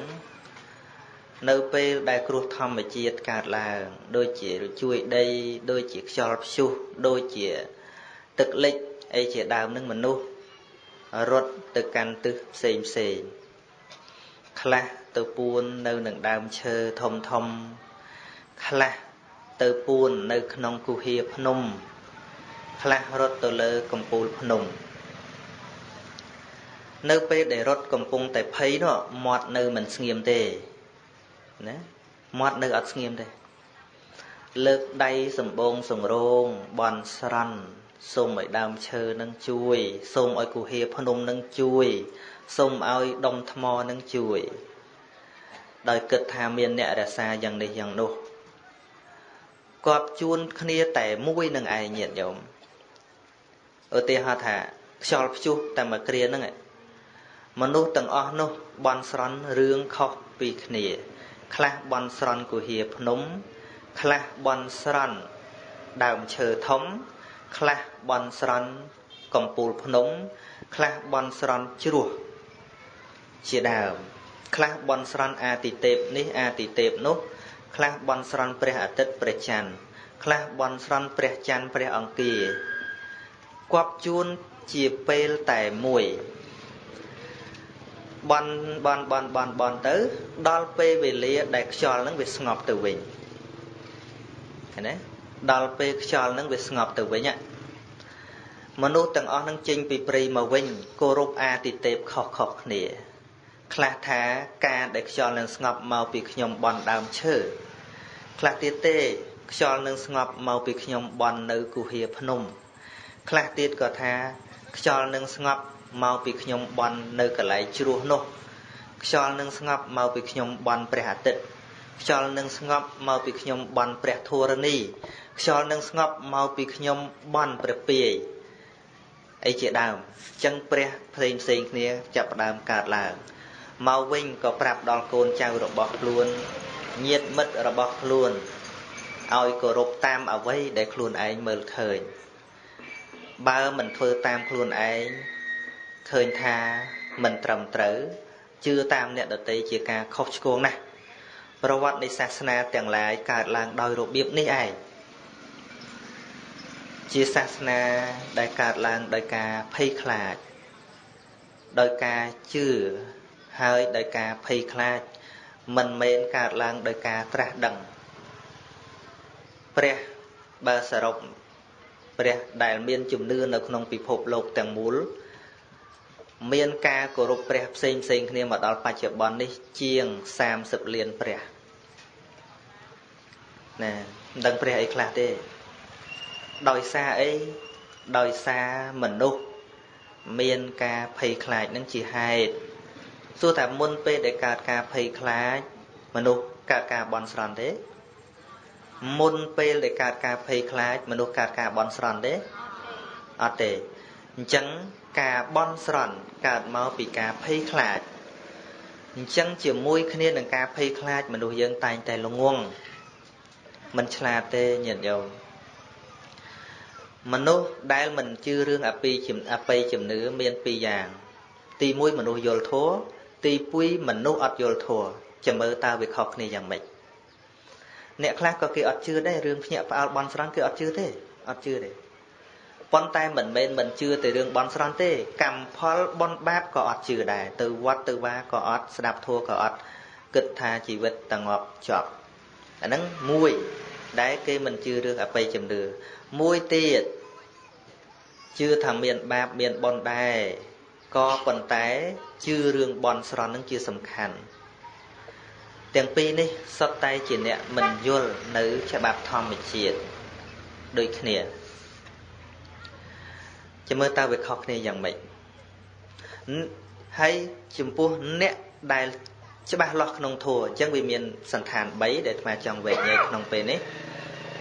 A: នៅពេលដែលគ្រោះធម្មជាតិកើតឡើង ដូចជាជួយដី ដូចជាខ្យល់ព្យុះដូចជា ទឹកលិចអីជាដើមនឹងមនុស្សរត់ទៅកាន់ទិសផ្សេងផ្សេងខ្លះទៅពួននៅនឹងដើមឈើធំធំ ខ្លះទៅពួននៅក្នុងគុហាភ្នំ ខ្លះរត់ទៅលើកំពូលភ្នំ នៅពេលដែលរត់កំពុងតែភ័យនោះមាត់នៅមិនស្ងៀមទេណាមាត់នៅអត់ស្ងៀមទេលើកដៃសម្បងសង្រោងបន់ស្រន់សូមឲ្យដើមឈើនឹងជួយសូមឲ្យគុហាភ្នំនឹងជួយសូមឲ្យដុំថ្មនឹងជួយ ដោយគិតថាមានអ្នករសាយ៉ាងនេះយ៉ាងនោះគាត់ជួនគ្នាតែមួយនឹងឯងញាតញោមឧទាហរណ៍ថាខ្យល់ព្យុះតែមួយគ្រាហ្នឹង មនុស្សទាំងអស់នោះបន់ស្រន់រឿងខុសពីគ្នា ខ្លះបន់ស្រន់គុហាភ្នំ ខ្លះបន់ស្រន់ដើមឈើធំ ខ្លះបន់ស្រន់កំពូលភ្នំ ខ្លះបន់ស្រន់ជ្រោះជាដើមខ្លះបន់ស្រន់អាទិទេពនេះអាទិទេពនោះខ្លះបន់ស្រន់ព្រះអាទិត្យព្រះច័ន្ទខ្លះបន់ស្រន់ព្រះច័ន្ទព្រះអង្គាគប់ជួនជាពេលតែមួយ បន់បន់បន់បន់បន់ទៅ ដល់ពេលវេលាដែលខ្យល់នឹងវាស្ងប់ទៅវិញឃើញទេដល់ពេលខ្យល់នឹងវាស្ងប់ទៅវិញមនុស្សទាំងអស់នឹងចេញពីព្រៃមកវិញគោរពអាទិទេពខុសខុសគ្នាខ្លះថាការដែលខ្យល់នឹងស្ងប់មកពីខ្ញុំបន់ដើមឈើខ្លះទៀតទេខ្យល់នឹងស្ងប់មកពីខ្ញុំបន់នៅគុហាភ្នំ ខ្លះទៀតក៏ថាខ្យល់នឹងស្ងប់ មកពីខ្ញុំបន់នៅកន្លែងជ្រោះនោះខ្យល់នឹងស្ងប់មកពីខ្ញុំបន់ព្រះអាទិត្យខ្យល់នឹងស្ងប់មកពីខ្ញុំបន់ព្រះធរណីខ្យល់នឹងស្ងប់មកពីខ្ញុំបន់ព្រះពាយអីជាដើមអញ្ចឹងព្រះផ្សេងផ្សេងគ្នាចាប់ផ្ដើមកើតឡើងមកវិញក៏ប្រាប់ដល់កូនចៅរបស់ខ្លួនញាតិមិត្តរបស់ខ្លួនឲ្យគោរពតាមអ្វីដែលខ្លួនឯងមើលឃើញបើមិនធ្វើតាមខ្លួនឯង ឃើញថាមិនត្រឹមត្រូវជឿតាមអ្នកដតីជាការខុសឆ្គងណាស់ប្រវត្តិនៃសាសនាទាំងឡាយកើតឡើងដោយរបៀបនេះឯងជាសាសនាដែលកើតឡើងដោយការភ័យខ្លាចដោយការជឿហើយដោយការភ័យខ្លាច មិនមែនកើតឡើងដោយការត្រាស់ដឹងព្រះបើសរុបព្រះដែលមានជំនឿនៅក្នុងពិភពលោកទាំងមូល មានការគោរពព្រះផ្សេងផ្សេងគ្នាមកដល់បច្ចុប្បន្ននេះជាង30លានព្រះណាមិនដឹងព្រះអីខ្លះទេដោយសារអីដោយសារមនុស្សមានការភ័យខ្លាចនឹងជាហេតុសួរថាមុនពេលដែលកើតការភ័យខ្លាច មនុស្សកើតការបន់ស្រន់ទេ មុនពេលដែលកើតការភ័យខ្លាច មនុស្សកើតការបន់ស្រន់ទេអត់ទេអញ្ចឹង ការបន់ស្រន់កើតមកពីការភ័យខ្លាចអញ្ចឹងជាមួយគ្នានឹងការភ័យខ្លាចមនុស្សយើងតែងតែល្ងងមិនឆ្លាតទេញាតិញោមមនុស្សដែលមិនជឿរឿងអពីអបិយជំនឿមានពីរយ៉ាង ទី1មនុស្សយល់ធัวទី2មនុស្សអត់យល់ធัวចាំមើលតើវាខុសគ្នាយ៉ាងម៉េចអ្នកខ្លះក៏គេអត់ជឿដែររឿងភ្ញាក់ផ្អើលបន់ស្រន់គេអត់ជឿទេអត់ជឿទេ ប៉ុន្តែមិនមែនមិនជឿទៅរឿងបន់ស្រន់ទេកម្មផលបន់បាបក៏អត់ជឿដែរទៅវត្តទៅវាក៏អត់ស្ដាប់ធัวក៏អត់គិតថាជីវិតតងប់ចប់អាហ្នឹងមួយដែលគេមិនជឿរឿងអបិយជំនឿមួយទៀតជឿថាមានបាបមានបុណ្យដែរក៏ប៉ុន្តែជឿរឿងបន់ស្រន់នឹងជាសំខាន់ទាំងពីរនេះសុទ្ធតែជាអ្នកមិនយល់នៅច្បាប់ធម្មជាតិដូចគ្នា ចាំមើលតើវាខុសគ្នាយ៉ាងម៉េចហើយចំពោះអ្នកដែលច្បាស់លាស់ក្នុងធัวអញ្ចឹងវាមានសន្តាន3ដែលអាត្មាចង់វែកញែកក្នុងពេលនេះ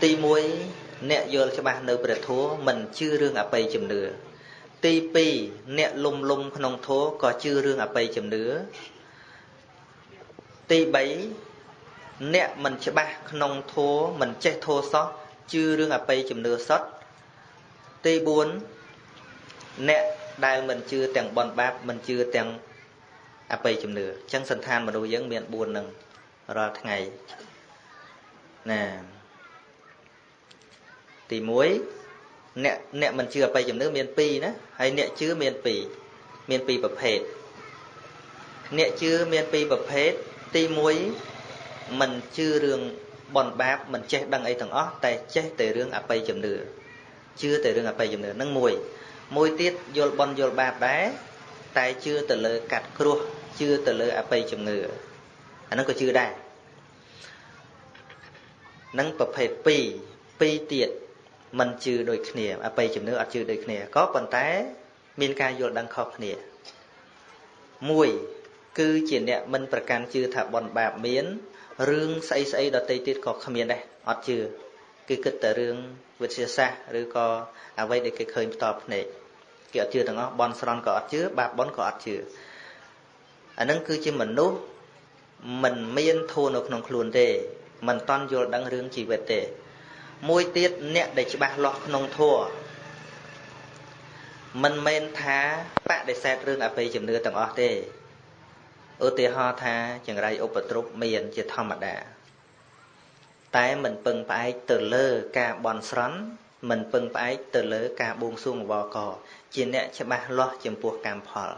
A: ទី1អ្នកយល់ច្បាស់នៅព្រះធัวមិនជឿរឿងអបិយជំនឿទី2អ្នកលុំលុំក្នុងធัวក៏ជឿរឿងអបិយជំនឿទី3អ្នកមិនច្បាស់ក្នុងធัวមិនចេះធัวសោះជឿរឿងអបិយជំនឿសុទ្ធទី4 អ្នកដែលមិនជឿទាំងបនបាបមិនជឿទាំងអបិយជំនឿអញ្ចឹងសន្តានមនុស្សយើងមាន4នឹងរាល់ថ្ងៃណាទី1អ្នកអ្នកមិនជឿអបិយជំនឿមាន2ណាហើយអ្នកជឿមាន2មាន2ប្រភេទអ្នកជឿមាន2ប្រភេទទី1មិនជឿរឿងបនបាបមិនចេះដឹងអីទាំងអស់តែចេះតែរឿងអបិយជំនឿជឿតែរឿងអបិយជំនឿនឹងមួយ មួយទៀតយល់បនយល់បាបដែរតែជឿទៅលើកាត់គ្រោះជឿទៅលើអបិយជំនឿអាហ្នឹងក៏ជឿដែរនឹងប្រភេទ2 2ទៀតមិនជឿដូចគ្នាអបិយជំនឿអត់ជឿដូចគ្នាក៏ប៉ុន្តែ មានការយល់ដឹងខុសគ្នាមួយគឺជាអ្នកមិនប្រកាន់ជឿថាបនបាបមានរឿងស្អីស្អីដតីទៀតក៏គ្មានដែរអត់ជឿគឺគិតតែរឿង វិទ្យាសាស្ត្រឬក៏អ្វីដែលគេឃើញផ្ទាល់ភ្នែកគេអត់ជឿទាំងអស់បនស្រន់ក៏អត់ជឿបាបបនក៏អត់ជឿអានឹងគឺជាមនុស្សមិនមានធัวនៅក្នុងខ្លួនទេមិនតន់យល់ដឹងរឿងជីវិតទេ មួយទៀតអ្នកដែលច្បាស់លាស់ក្នុងធัวមិនមែនថាបដិសេធរឿងអបិយជំនឿទាំងអស់ទេឧទាហរណ៍ថាចង្រៃឧបទ្រពមានជាធម្មតា តែមិនពឹងផ្អែកទៅលើការបន់ស្រន់មិនពឹងផ្អែកទៅលើការបួងសួងអវកជាអ្នកច្បាស់លាស់ចំពោះកម្មផល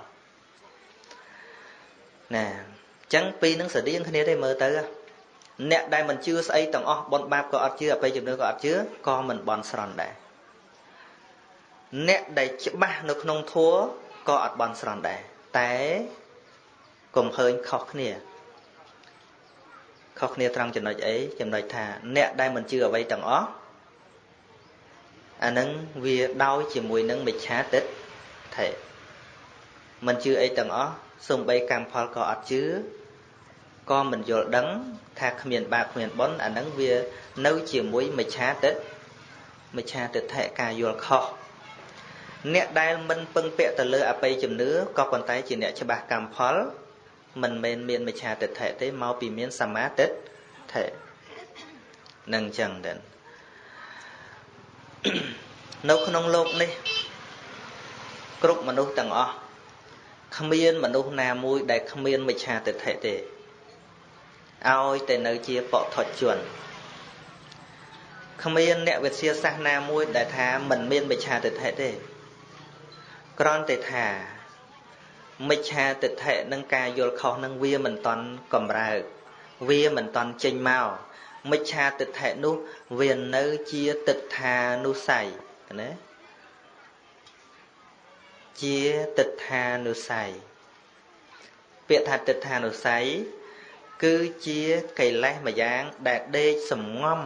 A: ណាអញ្ចឹងពីរនឹងស្រដៀងគ្នាទេមើលទៅអ្នកដែលមិនជឿស្អីទាំងអស់បនបាបក៏អត់ជឿអបិយជំនឿក៏អត់ជឿក៏មិនបន់ស្រន់ដែរអ្នកដែលច្បាស់នៅក្នុងធัวក៏អត់បន់ស្រន់ដែរតែកុំឃើញខុសគ្នា ខុសគ្នាត្រង់ចំណុចអីចំណុចថាអ្នកដែលមិនជឿអ្វីទាំងអស់អានឹងវាដោយជាមួយនឹងមិច្ឆាទិដ្ឋិមិនជឿអីទាំងអស់សំបីកម្មផលក៏អត់ជឿក៏មិនយល់ដឹងថាគ្មានបាបគ្មានបុណ្យអានឹងវានៅជាមួយមិច្ឆាទិដ្ឋិមិច្ឆាទិដ្ឋិការយល់ខុសអ្នកដែលមិនពឹងពាក់ទៅលើអបិយជំនឿក៏ប៉ុន្តែជាអ្នកច្បាស់កម្មផល មិនមែនមានមិច្ឆាទិដ្ឋិទេមកពីមានសមាទិដ្ឋិនឹងអញ្ចឹងដែរនៅក្នុងលោកនេះគ្រប់មនុស្សទាំងអស់គ្មានមនុស្សណាមួយដែលគ្មានមិច្ឆាទិដ្ឋិទេឲ្យតែនៅជាបថុជនគ្មានអ្នកវិទ្យាសាស្ត្រណាមួយដែលថាមិនមានមិច្ឆាទិដ្ឋិទេគ្រាន់តែថា មិច្ឆាទិដ្ឋិនឹងការយល់ខុសនឹងវាមិនតន់កម្រើកវាមិនតន់ចេញមកមិច្ឆាទិដ្ឋិនោះវានៅជាទិដ្ឋានុស័យណាជាទិដ្ឋានុស័យពាក្យថាទិដ្ឋានុស័យគឺជាកិលេសម្យ៉ាងដែលដេកសំងំ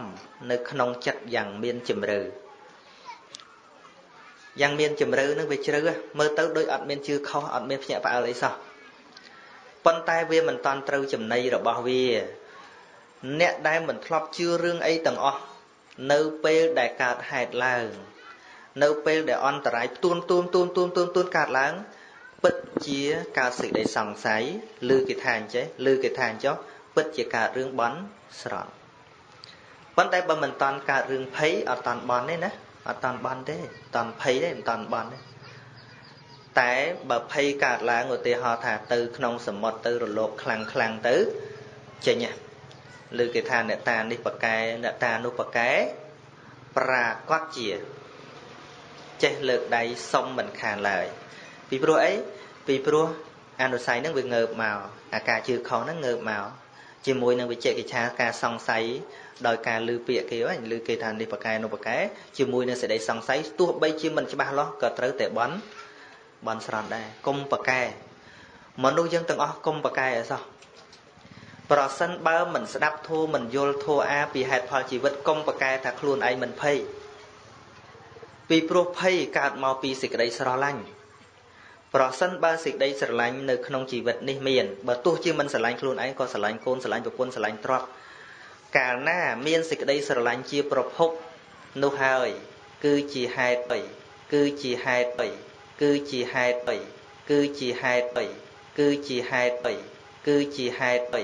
A: នៅក្នុងចិត្តយ៉ាងមានជំរឿ យ៉ាងមានជំរឿនឹងវាជ្រៅមើលទៅដូចអត់មានជឿខុសអត់មានភ្ញាក់ផ្អើលអីសោះប៉ុន្តែវាមិនតាន់ត្រូវចំណៃរបស់វា អ្នកដែលមិនធ្លាប់ជឿរឿងអីទាំងអស់នៅពេលដែលកើតហេតុឡើងនៅពេលដែលអន្តរាយទួនទួនទួនទួនទួនទួនកើតឡើង ពិតជាកើតសេចក្តីសង្ស័យឬគេថាអញ្ចេះឬគេថាអញ្ចោះពិតជាកើតរឿងបន់ស្រន់ប៉ុន្តែបើមិនតាន់កើតរឿងភ័យអត់តាន់បន់ទេណា អត់តាន់បន់ទេតាន់ភ័យទេមិនតាន់បន់ទេតែបើភ័យកើតឡើងឧទាហរណ៍ថាទៅក្នុងសមុទ្រទៅរលកខ្លាំងខ្លាំងទៅចេញឬគេថាអ្នកតានេះប្រកែអ្នកតានោះប្រកែប្រាកដជាចេះលើកដៃសុំមិនខានឡើយពីព្រោះអីពីព្រោះអនុស័យហ្នឹងវាងើបមកអាការជឿខុសហ្នឹងងើបមកជាមួយនឹងវិជ្ជកិច្ឆាការសង្ស័យ ដោយការលឺពាក្យគេហ្នឹងលឺគេថានេះប្រកែនោះប្រកែជាមួយនឹងសេចក្តីសង្ស័យទោះបីជាមិនច្បាស់លាស់ក៏ត្រូវតែបន់បន់ស្រន់ដែរកុំប្រកែមនុស្សយើងទាំងអស់កុំប្រកែអីសោះប្រសិនបើមិនស្ដាប់ធัวមិនយល់ធัวអាពីហេតុផលជីវិតកុំប្រកែថាខ្លួនឯងមិនភ័យពីព្រោះភ័យកើតមកពីសេចក្តីស្រឡាញ់ប្រសិនបើសេចក្តីស្រឡាញ់នៅក្នុងជីវិតនេះមានបើទោះជាមិនស្រឡាញ់ខ្លួនឯងក៏ស្រឡាញ់កូនស្រឡាញ់ប្រពន្ធស្រឡាញ់ទ្រព្យ កាលណាមានសេចក្តីស្រឡាញ់ជាប្រភពនោះហើយ គឺជាហេតុបីគឺជាហេតុបីគឺជាហេតុបីគឺជាហេតុបីគឺជាហេតុបីគឺជាហេតុបី